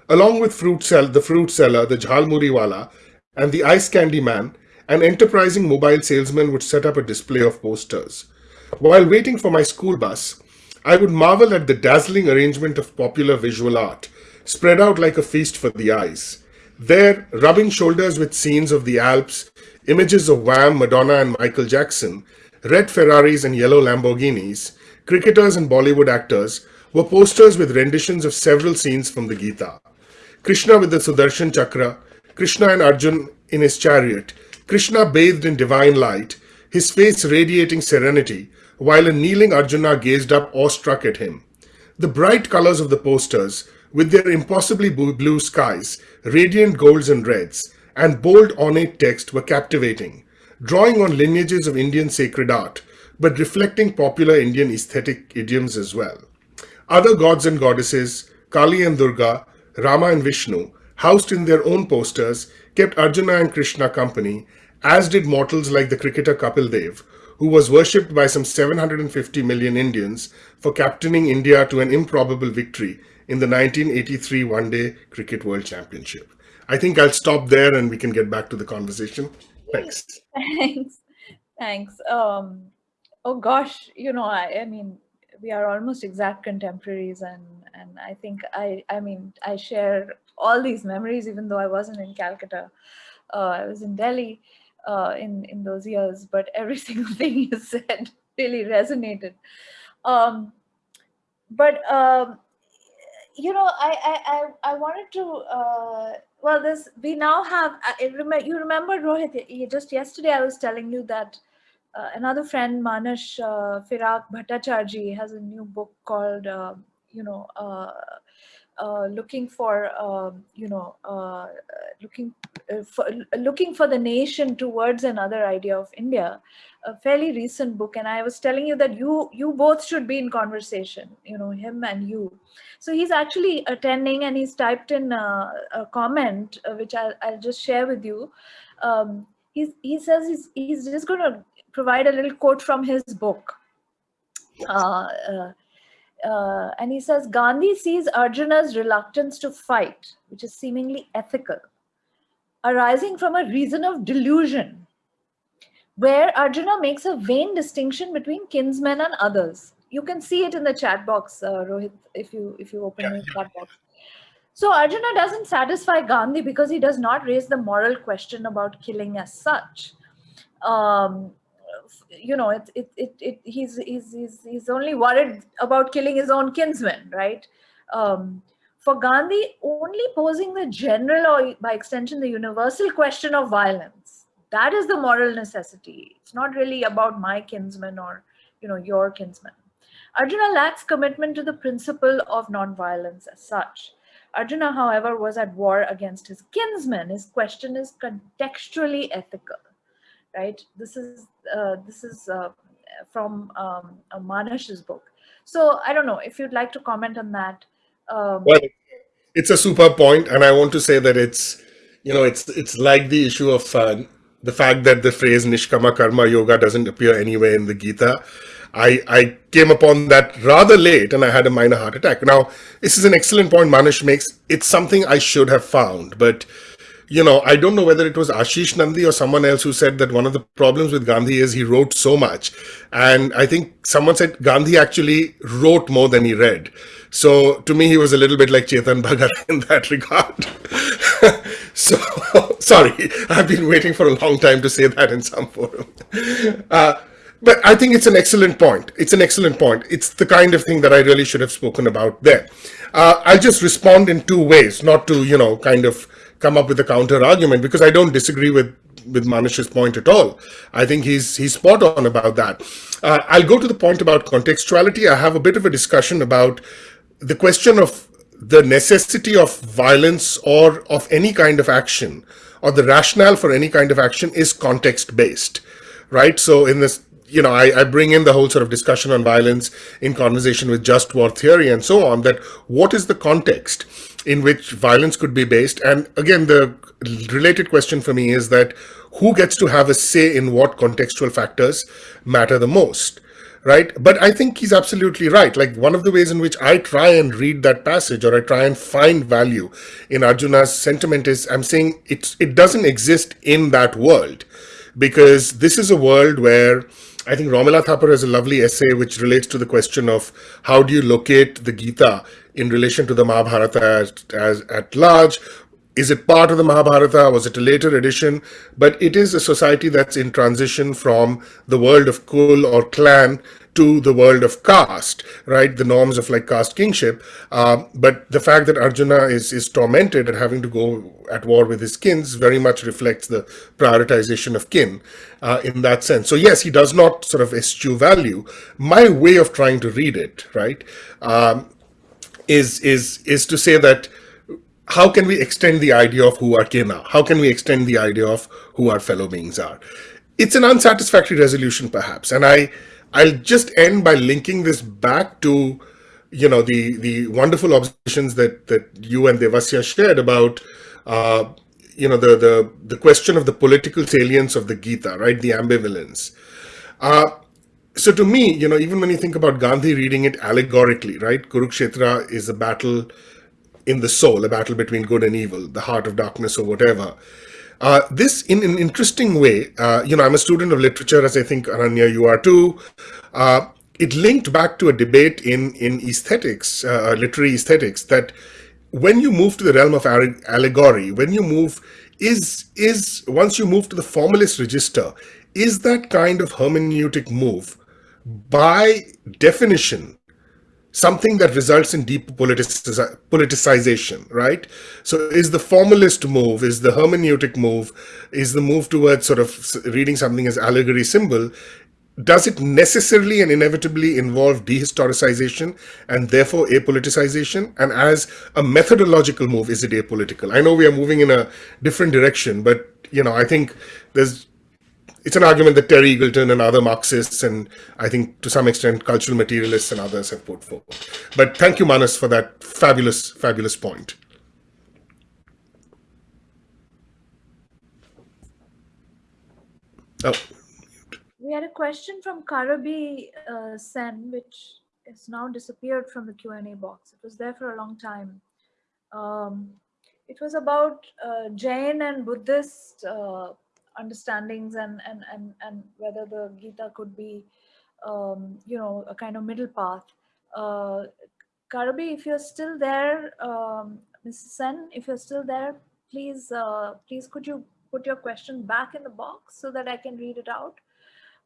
B: Along with fruit sell the fruit seller, the jhalmuri wala, and the ice candy man, an enterprising mobile salesman would set up a display of posters. While waiting for my school bus, I would marvel at the dazzling arrangement of popular visual art, spread out like a feast for the eyes. There, rubbing shoulders with scenes of the Alps, images of Wham, Madonna and Michael Jackson, red Ferraris and yellow Lamborghinis, cricketers and Bollywood actors were posters with renditions of several scenes from the Gita. Krishna with the Sudarshan Chakra, Krishna and Arjun in his chariot, Krishna bathed in divine light, his face radiating serenity, while a kneeling Arjuna gazed up awestruck at him. The bright colors of the posters with their impossibly blue skies, radiant golds and reds, and bold ornate text were captivating, drawing on lineages of Indian sacred art, but reflecting popular Indian aesthetic idioms as well. Other gods and goddesses, Kali and Durga, Rama and Vishnu, housed in their own posters, kept Arjuna and Krishna company, as did mortals like the cricketer Kapil Dev, who was worshipped by some 750 million Indians for captaining India to an improbable victory in the 1983 One Day Cricket World Championship. I think I'll stop there and we can get back to the conversation. Thanks.
A: Thanks. Thanks. Um, oh gosh, you know, I, I mean, we are almost exact contemporaries and and I think I I mean I share all these memories even though I wasn't in Calcutta. Uh, I was in Delhi uh, in in those years, but every [laughs] single thing you said really resonated. Um, but um, you know, I, I, I, I wanted to, uh, well, this, we now have, I you remember Rohit, just yesterday I was telling you that uh, another friend, Manish uh, Firaq Bhattacharjee has a new book called, uh, you know, uh, uh, looking for, um, you know, uh, looking for looking for the nation towards another idea of India, a fairly recent book. And I was telling you that you you both should be in conversation, you know, him and you. So he's actually attending and he's typed in a, a comment, uh, which I'll, I'll just share with you. Um, he's, he says he's, he's just going to provide a little quote from his book. Uh, uh, uh, and he says, Gandhi sees Arjuna's reluctance to fight, which is seemingly ethical, arising from a reason of delusion, where Arjuna makes a vain distinction between kinsmen and others. You can see it in the chat box, uh, Rohit, if you if you open the chat box. So Arjuna doesn't satisfy Gandhi because he does not raise the moral question about killing as such. Um, you know, it, it, it, it, he's, he's, he's, he's only worried about killing his own kinsmen, right? Um, for Gandhi, only posing the general or by extension, the universal question of violence, that is the moral necessity. It's not really about my kinsman or, you know, your kinsman. Arjuna lacks commitment to the principle of non-violence as such. Arjuna, however, was at war against his kinsmen. His question is contextually ethical right? This is uh, this is uh, from um, Manish's book. So I don't know if you'd like to comment on that. Um,
B: well, it's a super point, and I want to say that it's you know it's it's like the issue of uh, the fact that the phrase Nishkama Karma Yoga doesn't appear anywhere in the Gita. I, I came upon that rather late and I had a minor heart attack. Now, this is an excellent point Manish makes. It's something I should have found, but you know, I don't know whether it was Ashis Nandy or someone else who said that one of the problems with Gandhi is he wrote so much. And I think someone said Gandhi actually wrote more than he read. So to me, he was a little bit like Chetan Bhagat [laughs] in that regard. [laughs] so, [laughs] sorry, I've been waiting for a long time to say that in some forum. Uh, but I think it's an excellent point. It's an excellent point. It's the kind of thing that I really should have spoken about there. Uh, I'll just respond in two ways, not to, you know, kind of come up with a counter argument because I don't disagree with with Manish's point at all. I think he's he's spot on about that. Uh, I'll go to the point about contextuality. I have a bit of a discussion about the question of the necessity of violence or of any kind of action or the rationale for any kind of action is context based, right? So in this you know, I, I, bring in the whole sort of discussion on violence in conversation with just war theory and so on, that what is the context in which violence could be based? And again, the related question for me is that who gets to have a say in what contextual factors matter the most? Right. But I think he's absolutely right. Like one of the ways in which I try and read that passage or I try and find value in Arjuna's sentiment is I'm saying it, it doesn't exist in that world because this is a world where I think Romila Thapar has a lovely essay which relates to the question of how do you locate the Gita in relation to the Mahabharata as, as at large? Is it part of the Mahabharata? Was it a later edition? But it is a society that's in transition from the world of Kul or clan to the world of caste, right? The norms of like caste kingship. Uh, but the fact that Arjuna is, is tormented and having to go at war with his kins very much reflects the prioritization of kin uh, in that sense. So yes, he does not sort of eschew value. My way of trying to read it, right, um, is, is, is to say that how can we extend the idea of who our kin are? How can we extend the idea of who our fellow beings are? It's an unsatisfactory resolution, perhaps. And I, I'll just end by linking this back to, you know, the the wonderful observations that that you and Devasya shared about, uh, you know, the the the question of the political salience of the Gita, right? The ambivalence. Uh, so to me, you know, even when you think about Gandhi reading it allegorically, right? Kurukshetra is a battle in the soul, a battle between good and evil, the heart of darkness or whatever. Uh, this, in an interesting way, uh, you know, I'm a student of literature, as I think, Ananya, you are too. Uh, it linked back to a debate in, in aesthetics, uh, literary aesthetics, that when you move to the realm of allegory, when you move, is, is once you move to the formalist register, is that kind of hermeneutic move, by definition, something that results in deep politicization, right? So is the formalist move, is the hermeneutic move, is the move towards sort of reading something as allegory symbol, does it necessarily and inevitably involve dehistoricization and therefore apoliticization? And as a methodological move, is it apolitical? I know we are moving in a different direction, but you know, I think there's it's an argument that Terry Eagleton and other Marxists and I think to some extent cultural materialists and others have put forward. But thank you, Manas, for that fabulous, fabulous point.
A: Oh. We had a question from Karabi uh, Sen, which has now disappeared from the Q&A box. It was there for a long time. Um, it was about uh, Jain and Buddhist uh, understandings and and and and whether the Gita could be, um, you know, a kind of middle path. Uh, Karabi, if you're still there, um, Mrs. Sen, if you're still there, please, uh, please could you put your question back in the box so that I can read it out.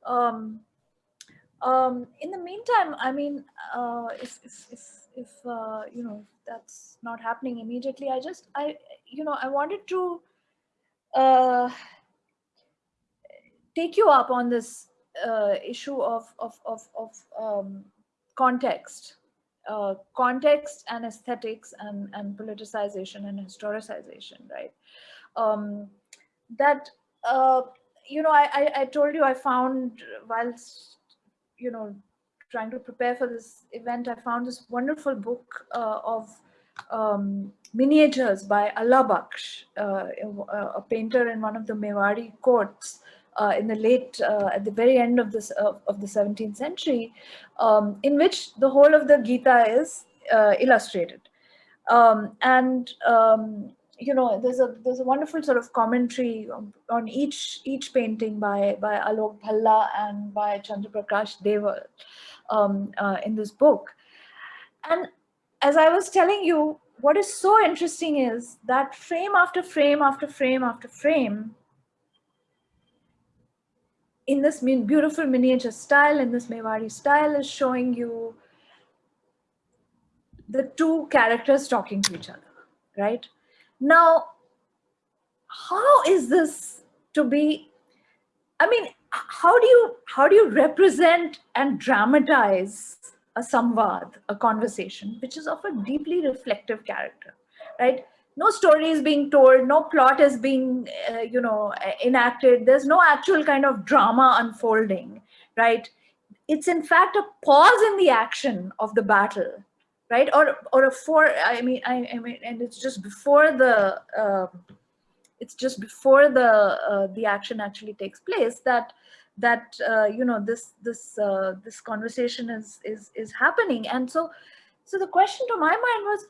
A: Um, um, in the meantime, I mean, uh, if, if, if, if uh, you know, that's not happening immediately, I just, I, you know, I wanted to uh, take you up on this uh, issue of of of, of um, context, uh, context and aesthetics and and politicization and historicization, right? Um, that uh, you know, I, I I told you I found whilst you know trying to prepare for this event, I found this wonderful book uh, of um, miniatures by Allah Bakhsh, uh, a painter in one of the Mewari courts uh, in the late, uh, at the very end of this of the 17th century, um, in which the whole of the Gita is uh, illustrated, um, and um, you know there's a there's a wonderful sort of commentary on, on each each painting by by Alok Bhalla and by Chandraprakash Deval um, uh, in this book, and as I was telling you, what is so interesting is that frame after frame after frame after frame in this beautiful miniature style, in this Mewari style, is showing you the two characters talking to each other, right? Now, how is this to be, I mean, how do you, how do you represent and dramatize a samvad, a conversation, which is of a deeply reflective character, right? No story is being told, no plot is being, uh, you know, enacted. There's no actual kind of drama unfolding, right? It's in fact a pause in the action of the battle, right? Or, or a for, I mean, I, I mean, and it's just before the, uh, it's just before the uh, the action actually takes place that that uh, you know this this uh, this conversation is is is happening and so so the question to my mind was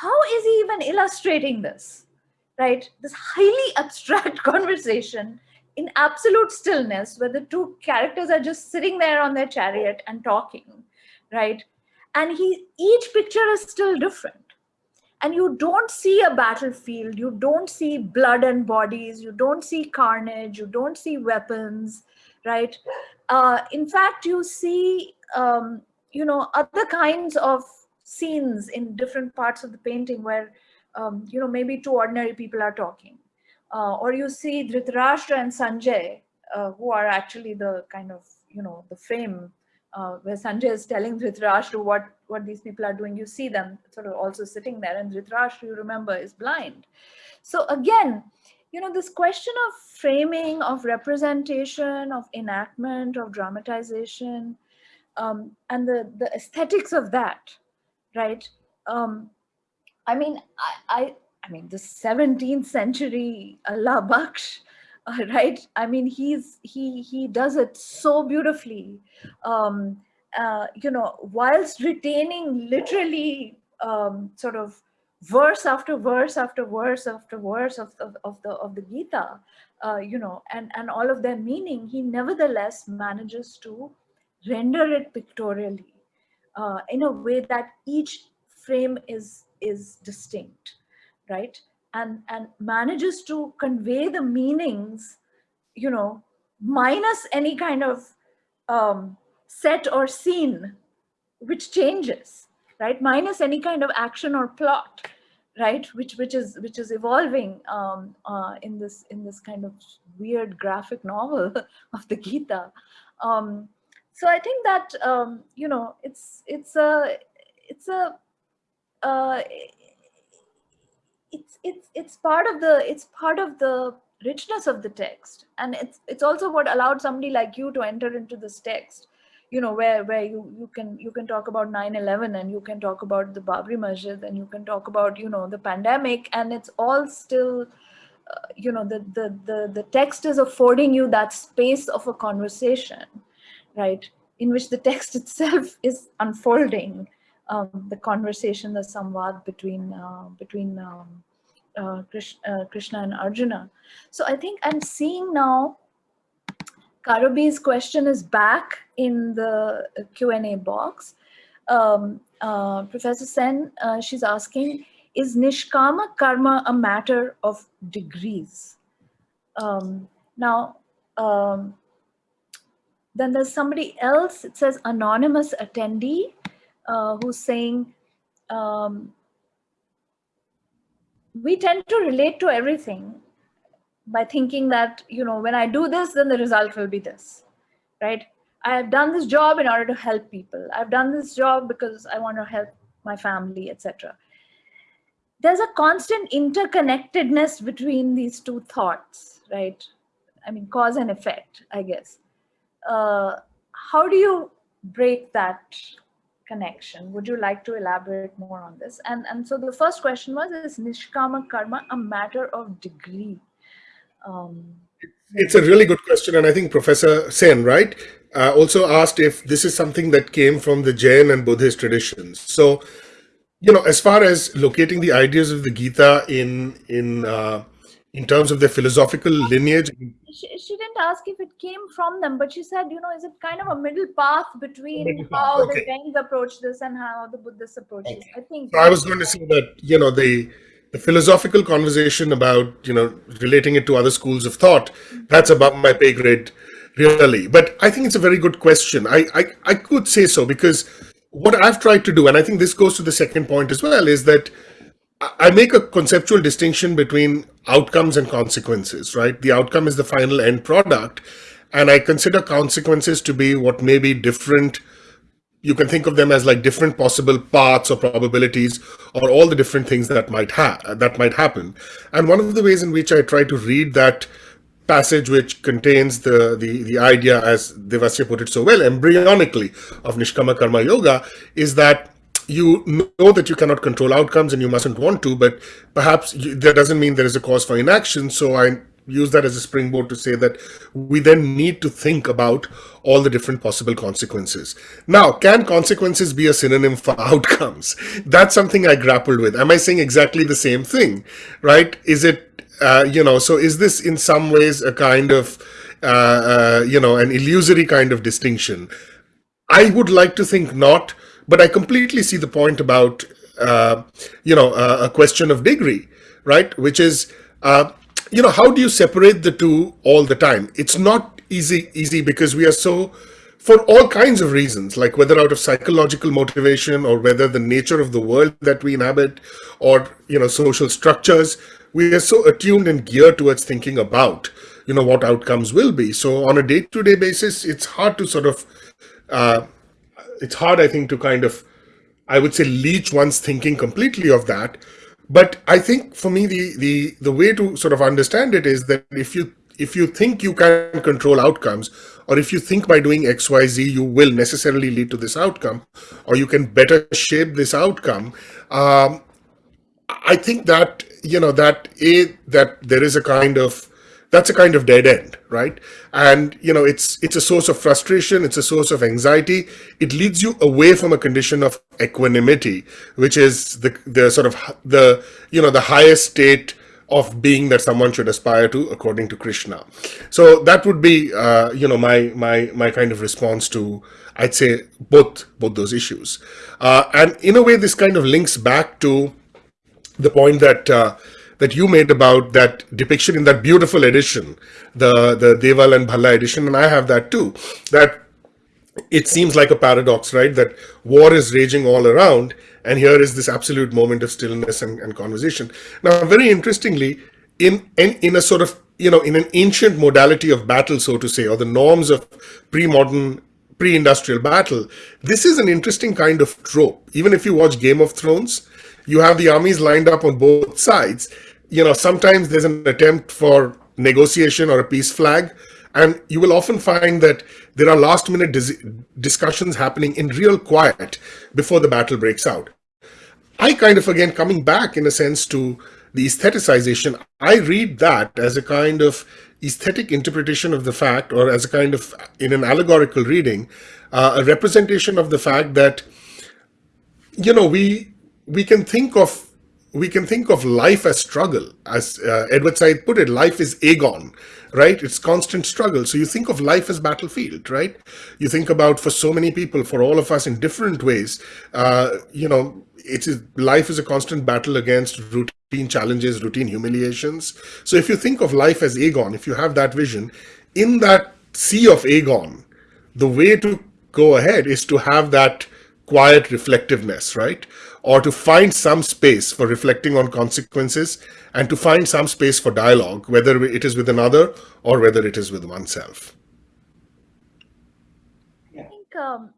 A: how is he even illustrating this? Right? This highly [laughs] abstract conversation in absolute stillness where the two characters are just sitting there on their chariot and talking right? And he each picture is still different. And you don't see a battlefield. You don't see blood and bodies. You don't see carnage. You don't see weapons right? Uh, in fact, you see, um, you know, other kinds of scenes in different parts of the painting where, um, you know, maybe two ordinary people are talking. Uh, or you see Dhritarashtra and Sanjay, uh, who are actually the kind of, you know, the frame uh, where Sanjay is telling Dhritarashtra what, what these people are doing. You see them sort of also sitting there and Dhritarashtra, you remember, is blind. So again, you know, this question of framing, of representation, of enactment, of dramatization, um, and the, the aesthetics of that, right? Um, I mean, I, I, I mean, the 17th century Allah Baksh, [laughs] uh, right? I mean, he's he he does it so beautifully, um, uh, you know, whilst retaining literally um, sort of verse after verse after verse after verse of, of, of the of the Gita, uh, you know, and, and all of their meaning, he nevertheless manages to render it pictorially uh, in a way that each frame is is distinct, right? And and manages to convey the meanings, you know, minus any kind of um, set or scene, which changes, right? Minus any kind of action or plot right which which is which is evolving um, uh, in this in this kind of weird graphic novel [laughs] of the gita um, so i think that um, you know it's it's a it's a uh, it's it's it's part of the it's part of the richness of the text. And it's it's also what allowed somebody like you to enter into this text you know where where you you can you can talk about 9-11 and you can talk about the babri masjid and you can talk about you know the pandemic. And it's all still uh, you know the, the the the text is affording you that space of a conversation right in which the text [laughs] itself is unfolding um, the conversation the samvad between uh, between um, uh, Krishna, uh, Krishna and Arjuna. So I think I'm seeing now Karabi's question is back in the Q&A box. Um, uh, Professor Sen, uh, she's asking, is Nishkama Karma a matter of degrees? Um, now, um, then there's somebody else, it says anonymous attendee, uh, who's saying, um, we tend to relate to everything by thinking that, you know, when I do this, then the result will be this, right? I have done this job in order to help people. I've done this job because I want to help my family, etc. There's a constant interconnectedness between these two thoughts, right? I mean, cause and effect, I guess. Uh, how do you break that connection? Would you like to elaborate more on this? And, and so the first question was, is Nishkama Karma a matter of degree? Um,
B: it's a really good question, and I think Professor Sen, right, uh, also asked if this is something that came from the Jain and Buddhist traditions. So, you know, as far as locating the ideas of the Gita in in uh, in terms of their philosophical lineage.
A: She, she, didn't ask if it came from them, but she said, you know, is it kind of a middle path between middle how okay. the Jains approach this and how the Buddhists approach okay. this? I think.
B: So I was going to say that you know the the philosophical conversation about you know relating it to other schools of thought mm-hmm. that's above my pay grade really. But I think it's a very good question. I, I, I could say so because what I've tried to do, and I think this goes to the second point as well, is that I make a conceptual distinction between outcomes and consequences, right? The outcome is the final end product, and I consider consequences to be what may be different. You can think of them as like different possible paths or probabilities, or all the different things that might have that might happen. And one of the ways in which I try to read that passage which contains the, the, the idea, as Devasya put it so well, embryonically of Nishkama Karma Yoga, is that you know that you cannot control outcomes and you mustn't want to, but perhaps you, that doesn't mean there is a cause for inaction. So I use that as a springboard to say that we then need to think about all the different possible consequences. Now, can consequences be a synonym for [laughs] outcomes? That's something I grappled with. Am I saying exactly the same thing, right? Is it, uh, you know, so is this in some ways a kind of, uh, uh, you know, an illusory kind of distinction? I would like to think not, but I completely see the point about, uh, you know, uh, a question of degree, right? Which is, uh, you know, how do you separate the two all the time? It's not easy, easy because we are so, for all kinds of reasons, like whether out of psychological motivation or whether the nature of the world that we inhabit or, you know, social structures, we are so attuned and geared towards thinking about, you know, what outcomes will be. So on a day-to-day -day basis, it's hard to sort of uh, it's hard, I think, to kind of, I would say, leech one's thinking completely of that. But I think for me, the the the way to sort of understand it is that if you if you think you can control outcomes, or if you think by doing X, Y, Z, you will necessarily lead to this outcome, or you can better shape this outcome, um, I think that, you know, that a, that there is a kind of that's a kind of dead end, right? And you know, it's it's a source of frustration, it's a source of anxiety. It leads you away from a condition of equanimity, which is the the sort of the you know the highest state of being that someone should aspire to according to Krishna. So that would be uh, you know my my my kind of response to I'd say both both those issues. Uh, and in a way, this kind of links back to the point that uh, that you made about that depiction in that beautiful edition, the, the Deval and Bhalla edition, and I have that too, that it seems like a paradox, right? That war is raging all around, and here is this absolute moment of stillness and, and conversation. Now, very interestingly, in, in, in a sort of, you know, in an ancient modality of battle, so to say, or the norms of pre-modern pre-industrial battle, this is an interesting kind of trope. Even if you watch Game of Thrones, you have the armies lined up on both sides. You know, sometimes there's an attempt for negotiation or a peace flag, and you will often find that there are last minute dis discussions happening in real quiet before the battle breaks out. I kind of, again, coming back in a sense to the aestheticization, I read that as a kind of aesthetic interpretation of the fact, or as a kind of, in an allegorical reading, uh, a representation of the fact that, you know, we we can think of we can think of life as struggle. As uh, Edward Said put it, life is agon, right? It's constant struggle. So you think of life as battlefield, right? You think about for so many people, for all of us in different ways, uh, you know, it is life is a constant battle against routine challenges, routine humiliations. So if you think of life as agon, if you have that vision, in that sea of agon, the way to go ahead is to have that quiet reflectiveness, right? or to find some space for reflecting on consequences and to find some space for dialogue, whether it is with another or whether it is with oneself.
A: I think, um,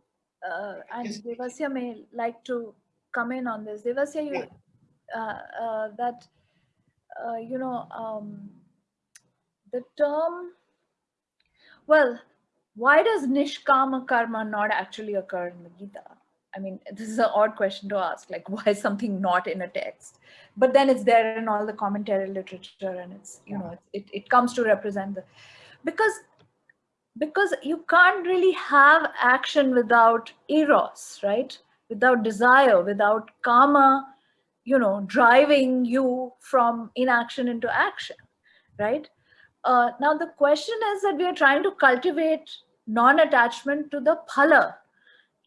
A: uh, and Devasya may like to come in on this. Devasya, you, uh, uh, that, uh, you know, um, the term, well, why does nishkama karma not actually occur in the Gita? I mean, [laughs] this is an odd question to ask, like [laughs] why is something not in a text? But then it's there in all the commentary literature and it's, you know, it, it comes to represent the, because, because you can't really have action without eros, right? Without desire, without karma, you know, driving you from inaction into action, right? Uh, now the question is that we are trying to cultivate non-attachment to the phala,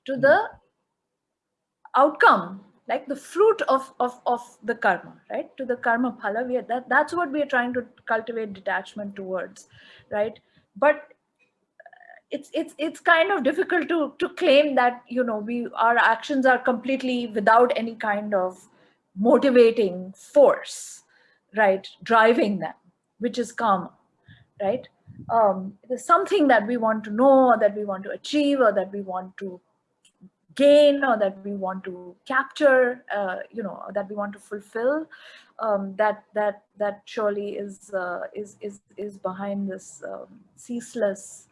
A: to the outcome like the fruit of of of the karma right? To the karma phala we are, that that's what we are trying to cultivate detachment towards right? But it's it's it's kind of difficult to to claim that you know we our actions are completely without any kind of motivating force right? Driving them which is karma right? Um there's something that we want to know or that we want to achieve or that we want to gain or that we want to capture uh, you know that we want to fulfill um, that that that surely is uh, is is is behind this um, ceaseless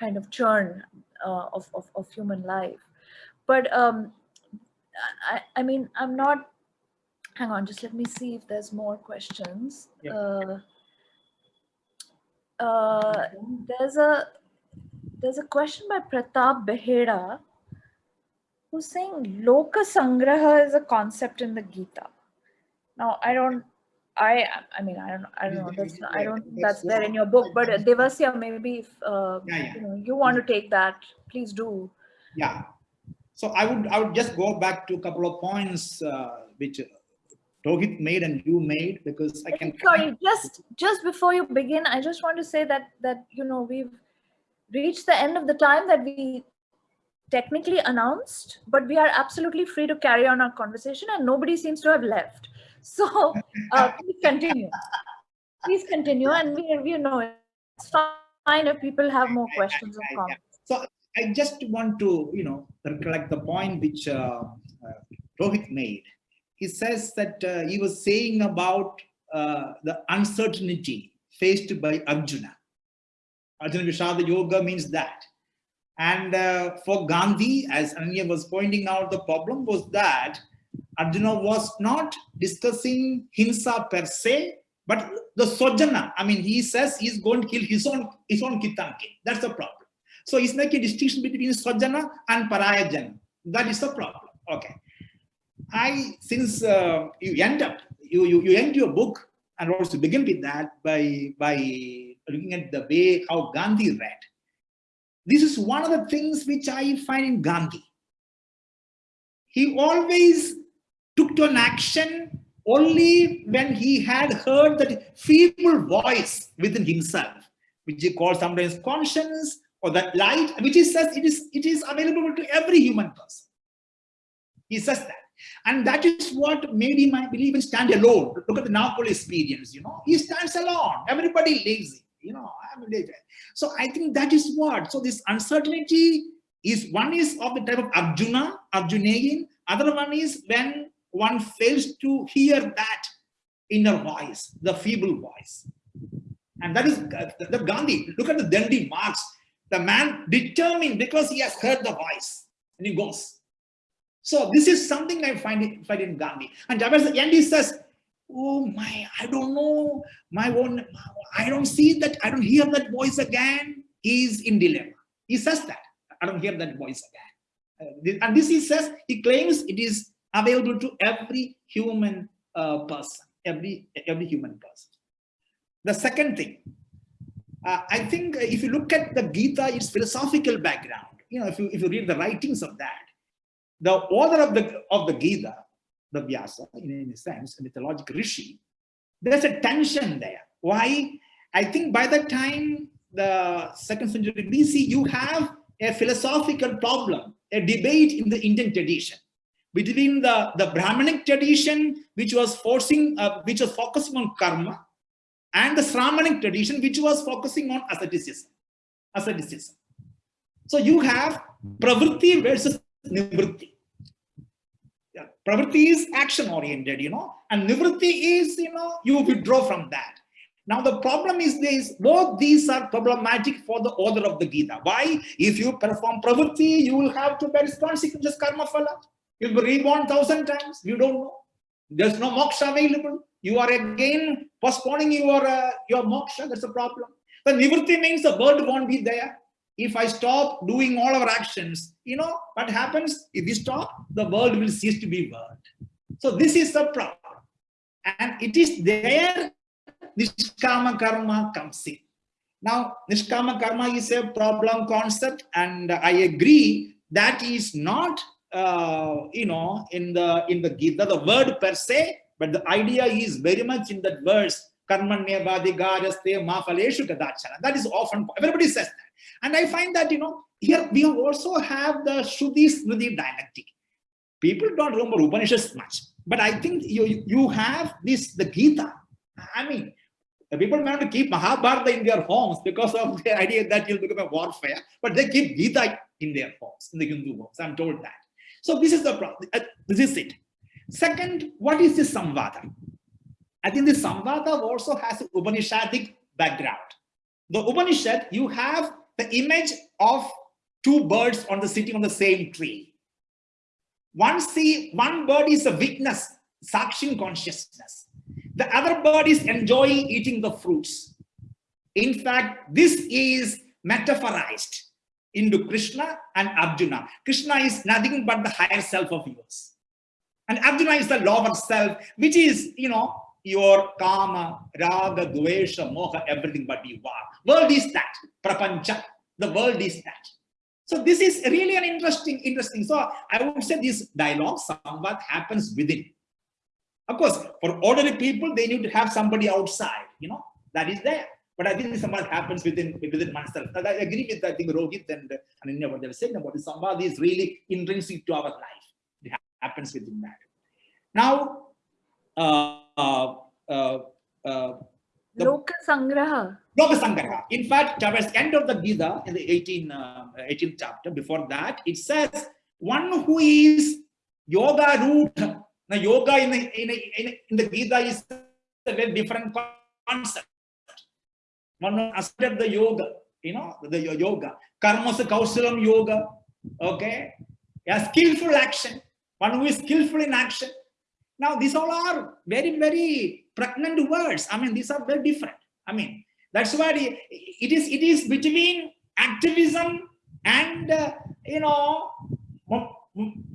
A: kind of churn uh, of, of, of human life. But um, I, I mean, I'm not, hang on, just let me see if there's more questions.
C: Yeah.
A: Uh, uh, there's a there's a question by Pratap Behera who's saying Loka Sangraha is a concept in the Gita. Now, I don't I I mean I don't I don't know that's I don't think that's there in your book but uh, Devasya maybe if uh,
C: Yeah, yeah.
A: you know you want to take that please do
C: Yeah. So I would I would just go back to a couple of points uh, which Rohit made and you made because I can.
A: sorry just just before you begin I just want to say that that you know we've reached the end of the time that we technically announced but we are absolutely free to carry on our conversation and nobody seems to have left [laughs] so uh, please continue. Please continue, and we, we know it's fine if people have more questions or comments.
C: So I just want to, you know, recollect the point which uh, uh, Rohit made. He says that uh, he was saying about uh, the uncertainty faced by Arjuna. Arjuna Vishada Yoga means that. And uh, for Gandhi, as Anya was pointing out, the problem was that Arjuna was not discussing Hinsa per se, but the Sojana. I mean, he says he's going to kill his own, his own Kitanke. That's the problem. So he's making a distinction between Sojana and Parayajana. That is the problem. Okay. I, since uh, you end up, you, you, you end your book and also begin with that by, by looking at the way how Gandhi read. This is one of the things which I find in Gandhi. He always took to an action only when he had heard that feeble voice within himself, which he calls sometimes conscience or that light, which he says it is, it is available to every human person. He says that. And that is what made him, I believe, stand alone. Look at the Noakhali experience, you know, he stands alone. Everybody leaves him, you know. So I think that is what. So this uncertainty is one is of the type of Arjuna, Arjunayan. Other one is when one fails to hear that inner voice, the feeble voice. And that is the, Gandhi. Look at the Dandi March. The man determined because he has heard the voice and he goes. So this is something I find, find in Gandhi. And towards the end he says, oh my, I don't know, my own, I don't see that, I don't hear that voice again. He's in dilemma. He says that, I don't hear that voice again. Uh, and this he says, he claims it is available to every human uh, person, every, every human person. The second thing, uh, I think if you look at the Gita, its philosophical background, you know, if you, if you read the writings of that, the author of the, of the Gita, the Vyasa, in a sense, a mythological rishi, there's a tension there. Why? I think by the time the second century BC, you have a philosophical problem, a debate in the Indian tradition between the, the Brahmanic tradition, which was forcing, uh, which was focusing on karma, and the Sramanic tradition, which was focusing on asceticism. asceticism. So you have pravritti versus nivritti. Pravritti is action oriented, you know, and nivritti is, you know, you withdraw from that. Now the problem is this, both these are problematic for the author of the Gita. Why? If you perform pravritti, you will have to bear consequences, karma phala. You'll be reborn thousand times. You don't know. There's no moksha available. You are again postponing your uh, your moksha. That's a problem. The nivritti means the bird won't be there. If I stop doing all our actions, you know what happens? If we stop, the world will cease to be world. So this is the problem. And it is there Nishkama karma comes in. Now, Nishkama karma is a problem concept, and I agree that is not uh, you know, in the in the Gita, the word per se, but the idea is very much in that verse, karmanya vadigajaste ma faleshu kadachana. That is often, everybody says that. And I find that, you know, here we also have the Shruti Smriti dialectic. People don't remember Upanishads much, but I think you, you have this, the Gita. I mean, the people may to keep Mahabharata in their homes because of the idea that you'll become a warfare, but they keep Gita in their homes, in the Hindu homes. I'm told that. So this is the problem. Uh, this is it. Second, what is this Samvada? I think this Samvada also has Upanishadic background. The Upanishad, you have the image of two birds on the sitting on the same tree. One see one bird is a witness, sakshin consciousness. The other bird is enjoying eating the fruits. In fact, this is metaphorized into Krishna and Arjuna. Krishna is nothing but the higher self of yours. And Arjuna is the lower self, which is, you know, your karma, raga, dvesha, moha, everything but you are. World is that, prapancha, the world is that. So this is really an interesting, interesting. So I would say this dialogue, somewhat happens within. Of course, for ordinary people, they need to have somebody outside, you know, that is there. But I think somewhat happens within within oneself. I agree with I think Rohit and Ananya what they were saying about the Samvad is really intrinsic to our life. It happens within that. Now, uh, uh, uh, uh,
A: Loka Sangraha.
C: Loka Sangraha. In fact, towards the end of the Gita, in the 18, uh, 18th chapter, before that, it says, one who is yoga root. Now, yoga in the, in, in, in the Gita is a very different concept. One accepted the yoga, you know, the yoga. Karmasa Kausalam yoga, okay? A skillful action. One who is skillful in action. Now, these all are very, very pregnant words. I mean, these are very different. I mean, that's why it is, it is between activism and, uh, you know,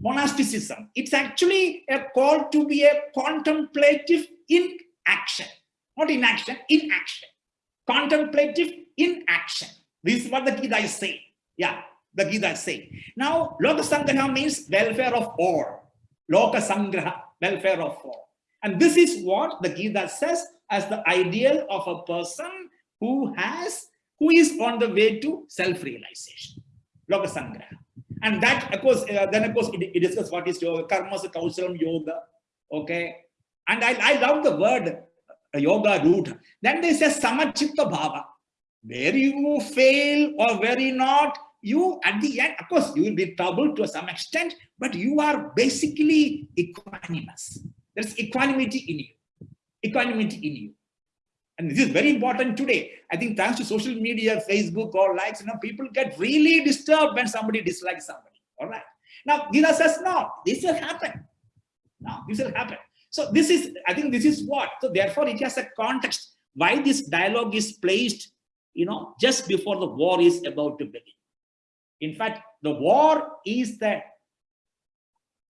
C: monasticism. It's actually a call to be a contemplative in action, not in action, in action. Contemplative in action. This is what the Gita is saying. Yeah, the Gita is saying. Now, Loka Sangraha means welfare of all. Loka Sangraha welfare of all. And this is what the Gita says as the ideal of a person who has, who is on the way to self-realization. Loka Sangraha. And that, of course, uh, then of course, it, it discusses what is yoga, karma, kausalam yoga, okay? And I, I love the word uh, yoga root. Then they say samachitta bhava. Where you fail or where you not, you at the end, of course, you will be troubled to some extent, but you are basically equanimous. There's equanimity in you, equanimity in you. And this is very important today. I think thanks to social media, Facebook or likes, you know, people get really disturbed when somebody dislikes somebody. All right. Now, Gita says, no, this will happen. No, this will happen. So this is, I think this is what. So therefore, it has a context why this dialogue is placed, you know, just before the war is about to begin. In fact, the war is the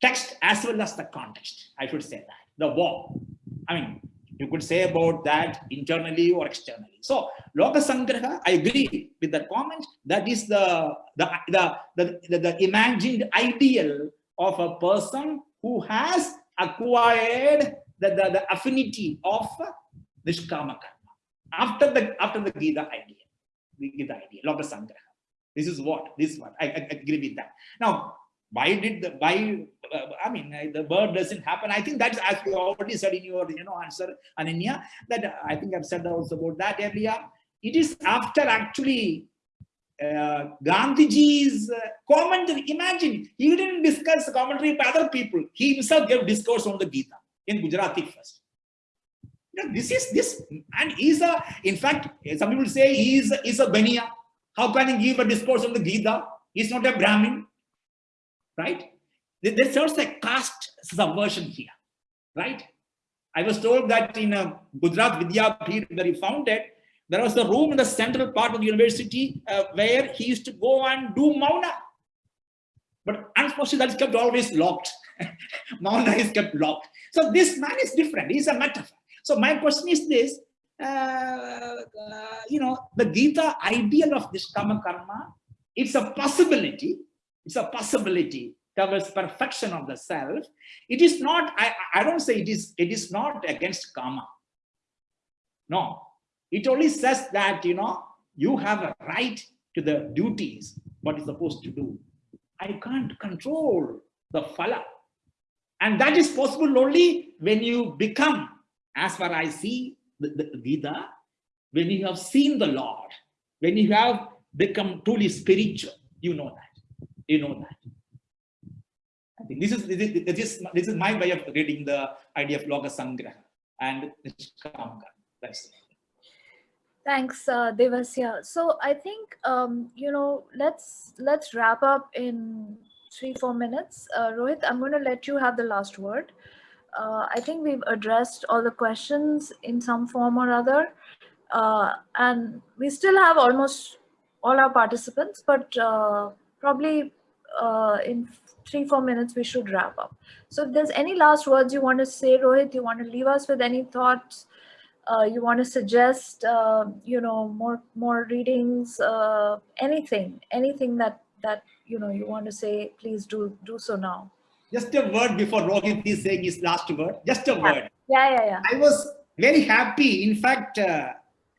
C: text as well as the context. I should say that the war. I mean, you could say about that internally or externally. So Loka Sangraha, I agree with that comment. That is the, the, the, the, the, imagined ideal of a person who has acquired the, the, the affinity of Nishkama Karma. After the, after the Gita idea, the Gita idea, Loka Sangraha. This is what, this is what, I, I agree with that. Now, why did the, why, uh, I mean, uh, the bird doesn't happen. I think that's, as you already said in your, you know, answer, Ananya, that uh, I think I've said also about that earlier. It is after actually uh, Gandhiji's uh, commentary. Imagine, he didn't discuss commentary by other people. He himself gave discourse on the Gita in Gujarati first. You know, this is this, and he's a, in fact, some people say he's, he's a Baniya. How can he give a discourse on the Gita? He's not a Brahmin, right? There's also a caste subversion here, right? I was told that in a uh, Gujarat Vidyapeeth where he founded, there was a room in the central part of the university uh, where he used to go and do mauna. But unfortunately, that is kept always locked. [laughs] mauna is kept locked. So this man is different. He's a metaphor. So my question is this, Uh, you know, the Gita ideal of this Karma, it's a possibility, it's a possibility towards perfection of the self. It is not, I, I don't say it is, it is not against Kama. No, it only says that, you know, you have a right to the duties, what is supposed to do. I can't control the phala. And that is possible only when you become, as far as I see the, Gita, when you have seen the Lord, when you have become truly spiritual, you know that. You know that. I think this is this is, this is my way of reading the idea of Loka Sangraha and Nishkamka. That's it.
A: Thanks, uh, Devasya. So I think um, you know let's let's wrap up in three four minutes. Uh, Rohit, I'm going to let you have the last word. Uh, I think we've addressed all the questions in some form or other, uh, and we still have almost all our participants, but uh, probably uh, in three four minutes we should wrap up. So if there's any last words you want to say, Rohit, you want to leave us with any thoughts uh, you want to suggest, uh, you know, more more readings, anything, anything that that you know you want to say, please do do so now.
C: Just a word before Rohit is saying his last word. Just a
A: yeah.
C: word.
A: Yeah, yeah, yeah.
C: I was very happy. In fact, uh,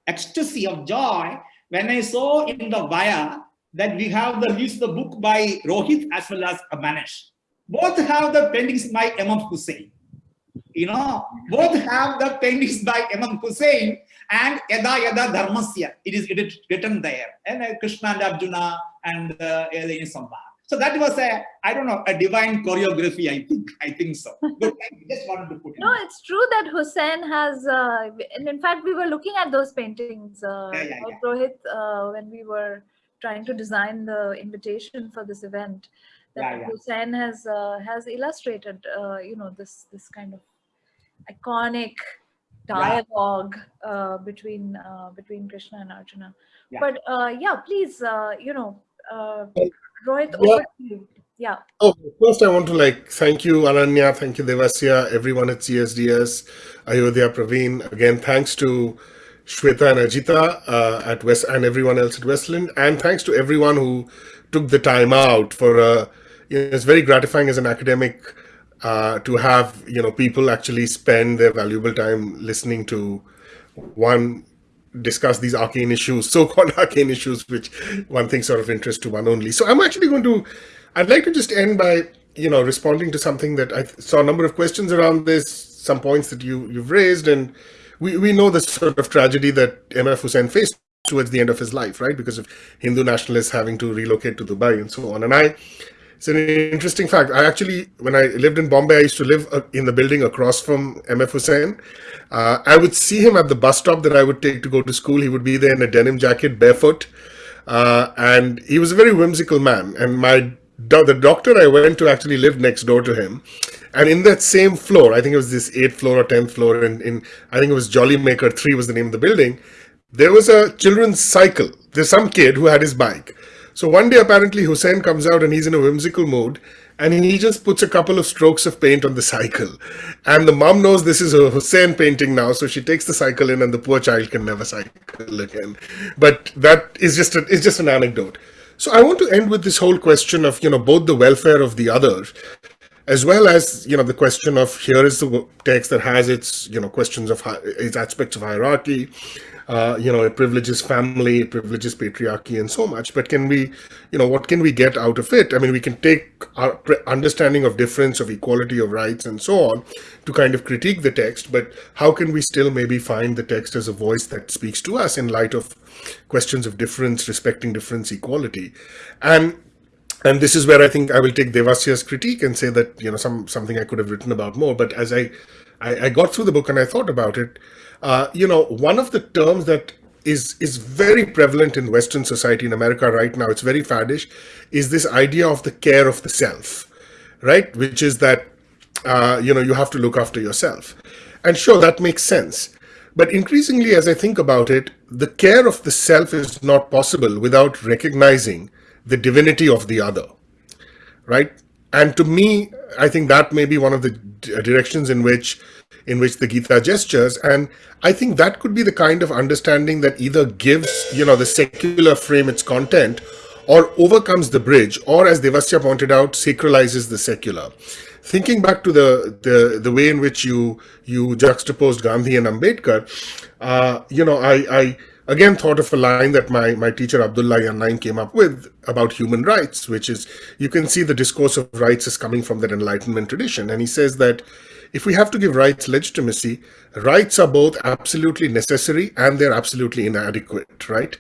C: ecstasy of joy when I saw in the Vaya that we have the release the book by Rohit as well as Manish. Both have the paintings by MF Hussain you know, both have the paintings by MF Hussain and Yada Yada Dharmasya. It is, it is written there. And uh, Krishna and Arjuna and uh, Samba. So that was a, I don't know, a divine choreography, I think. I think so. But I just wanted to put it.
A: No, it's true that Hussain has, uh, and in fact, we were looking at those paintings, uh,
C: Yeah, yeah,
A: by Rohit, uh, when we were trying to design the invitation for this event. That
C: Yeah, yeah.
A: Hussain has uh, has illustrated, uh, you know, this this kind of iconic dialogue uh, between uh, between Krishna and Arjuna.
C: Yeah.
A: But uh, yeah, please, uh, you know, uh, Rohit,
B: yeah.
A: over to you. Yeah.
B: Oh, first I want to like thank you, Ananya, thank you, Devasya, everyone at CSDS, Ayodhya, Praveen. Again, thanks to Shweta and Ajita uh, at West and everyone else at Westland, and thanks to everyone who took the time out for. Uh, you know, it's very gratifying as an academic uh, to have you know people actually spend their valuable time listening to one discuss these arcane issues, so-called [laughs] arcane issues, which one thinks are of interest to one only. So I'm actually going to, I'd like to just end by, you know, responding to something that I saw a number of questions around this, some points that you, you've raised, and we, we know the sort of tragedy that MF Hussain faced towards the end of his life, right? Because of Hindu nationalists having to relocate to Dubai and so on. And I, it's an interesting fact. I actually, when I lived in Bombay, I used to live uh, in the building across from MF Hussain. Uh, I would see him at the bus stop that I would take to go to school. He would be there in a denim jacket, barefoot. Uh, and he was a very whimsical man. And my the doctor I went to actually lived next door to him. And in that same floor, I think it was this 8th floor or 10th floor, in, in I think it was Jolly Maker 3 was the name of the building, there was a children's cycle. There's some kid who had his bike. So one day, apparently, Hussain comes out and he's in a whimsical mood and he just puts a couple of strokes of paint on the cycle. And the mom knows this is a Hussain painting now, so she takes the cycle in and the poor child can never cycle again. But that is just, a, it's just an anecdote. So I want to end with this whole question of, you know, both the welfare of the other as well as you know the question of here is the text that has its you know questions of its aspects of hierarchy uh, you know it privileges family it privileges patriarchy and so much but can we you know what can we get out of it i mean we can take our understanding of difference of equality of rights and so on to kind of critique the text but how can we still maybe find the text as a voice that speaks to us in light of questions of difference respecting difference equality and and this is where I think I will take Devasya's critique and say that you know some something I could have written about more. But as I I, I got through the book and I thought about it, uh, you know, one of the terms that is is very prevalent in Western society in America right now. It's very faddish. Is this idea of the care of the self, right? Which is that uh, you know you have to look after yourself, and sure that makes sense. But increasingly, as I think about it, the care of the self is not possible without recognizing the divinity of the other right and to me i think that may be one of the directions in which in which the gita gestures and i think that could be the kind of understanding that either gives you know the secular frame its content or overcomes the bridge or as devasya pointed out sacralizes the secular thinking back to the the, the way in which you you juxtaposed gandhi and ambedkar uh, you know i i again thought of a line that my, my teacher Abdullahi An-Na'im came up with about human rights, which is you can see the discourse of rights is coming from that Enlightenment tradition. And he says that if we have to give rights legitimacy, rights are both absolutely necessary and they're absolutely inadequate, right?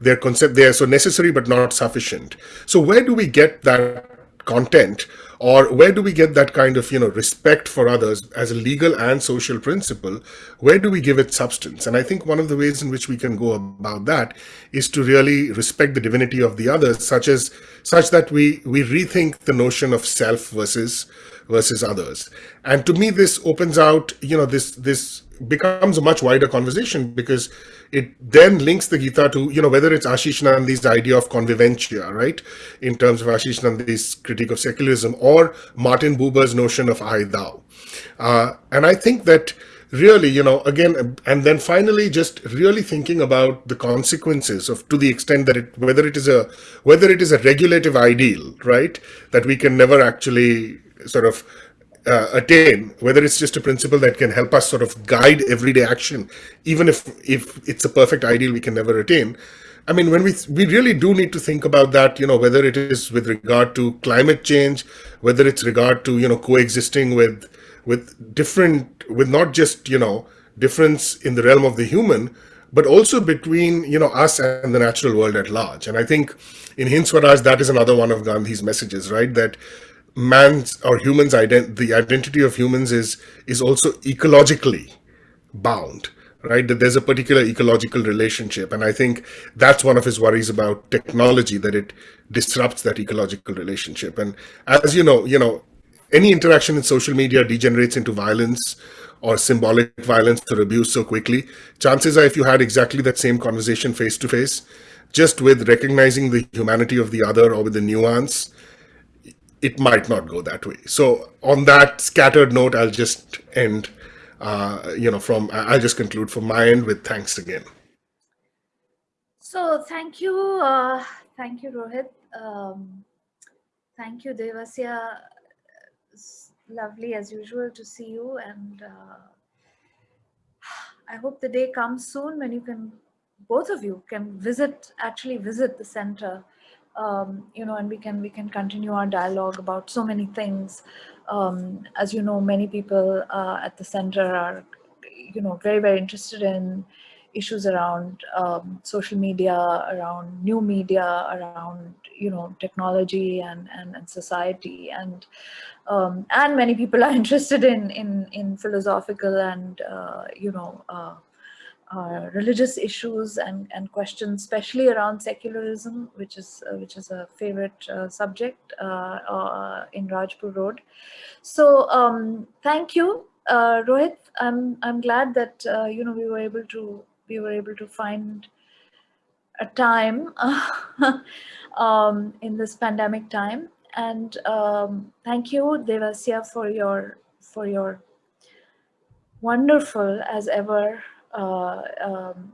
B: They're concept they're so necessary but not sufficient. So where do we get that content or where do we get that kind of you know respect for others as a legal and social principle where do we give it substance and i think one of the ways in which we can go about that is to really respect the divinity of the others such as such that we we rethink the notion of self versus versus others and to me this opens out you know this this becomes a much wider conversation because it then links the Gita to, you know, whether it's Ashis Nandy's idea of convivencia, right? In terms of Ashis Nandy's critique of secularism or Martin Buber's notion of I thou. Uh, and I think that really, you know, again, and then finally just really thinking about the consequences of to the extent that it, whether it is a, whether it is a regulative ideal, right? That we can never actually sort of uh, attain, whether it's just a principle that can help us sort of guide everyday action, even if if it's a perfect ideal we can never attain. I mean, when we we really do need to think about that, you know, whether it is with regard to climate change, whether it's regard to you know coexisting with with different with not just you know difference in the realm of the human, but also between you know us and the natural world at large. And I think in Hind Swaraj, that is another one of Gandhi's messages, right? That man's or humans ident the identity of humans is is also ecologically bound right? That there's a particular ecological relationship. And i think that's one of his worries about technology that it disrupts that ecological relationship. And as you know you know any interaction in social media degenerates into violence or symbolic violence or abuse so quickly. Chances are if you had exactly that same conversation face to face just with recognizing the humanity of the other or with the nuance it might not go that way. So on that scattered note, I'll just end, uh, you know, from, I'll just conclude from my end with thanks again.
A: So thank you. Uh, thank you, Rohit. Um, thank you, Devasya. It's lovely as usual to see you. And uh, I hope the day comes soon when you can, both of you can visit, actually visit the center um, you know, and we can we can continue our dialogue about so many things. Um, as you know, many people uh, at the center are, you know, very very interested in issues around um, social media, around new media, around you know technology and and, and society, and um, and many people are [laughs] interested in in in philosophical and uh, you know. Uh, uh, religious issues and, and questions, especially around secularism, which is uh, which is a favorite uh, subject uh, uh, in Rajpur Road. So um, thank you, Rohit. I'm I'm glad that you know we were able to we were able to find a time [laughs] um, in this pandemic time, and um, thank you, Devasya, for your for your wonderful as ever um,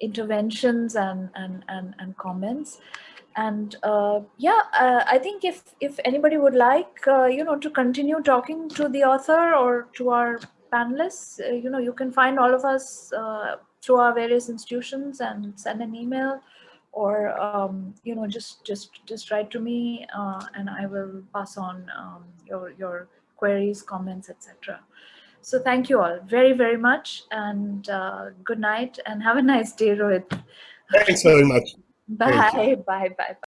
A: interventions and, and, and, and comments. And uh, yeah, uh, I think if, if anybody would like, uh, you know, to continue talking to the author or to our panelists, uh, you know, you can find all of us uh, through our various institutions and send an email or um, you know just just just write to me uh, and I will pass on um, your your queries, comments, etc. So thank you all very, very much and uh, good night and have a nice day, Rohit.
B: Thanks very much. [laughs]
A: Bye, bye, bye, bye.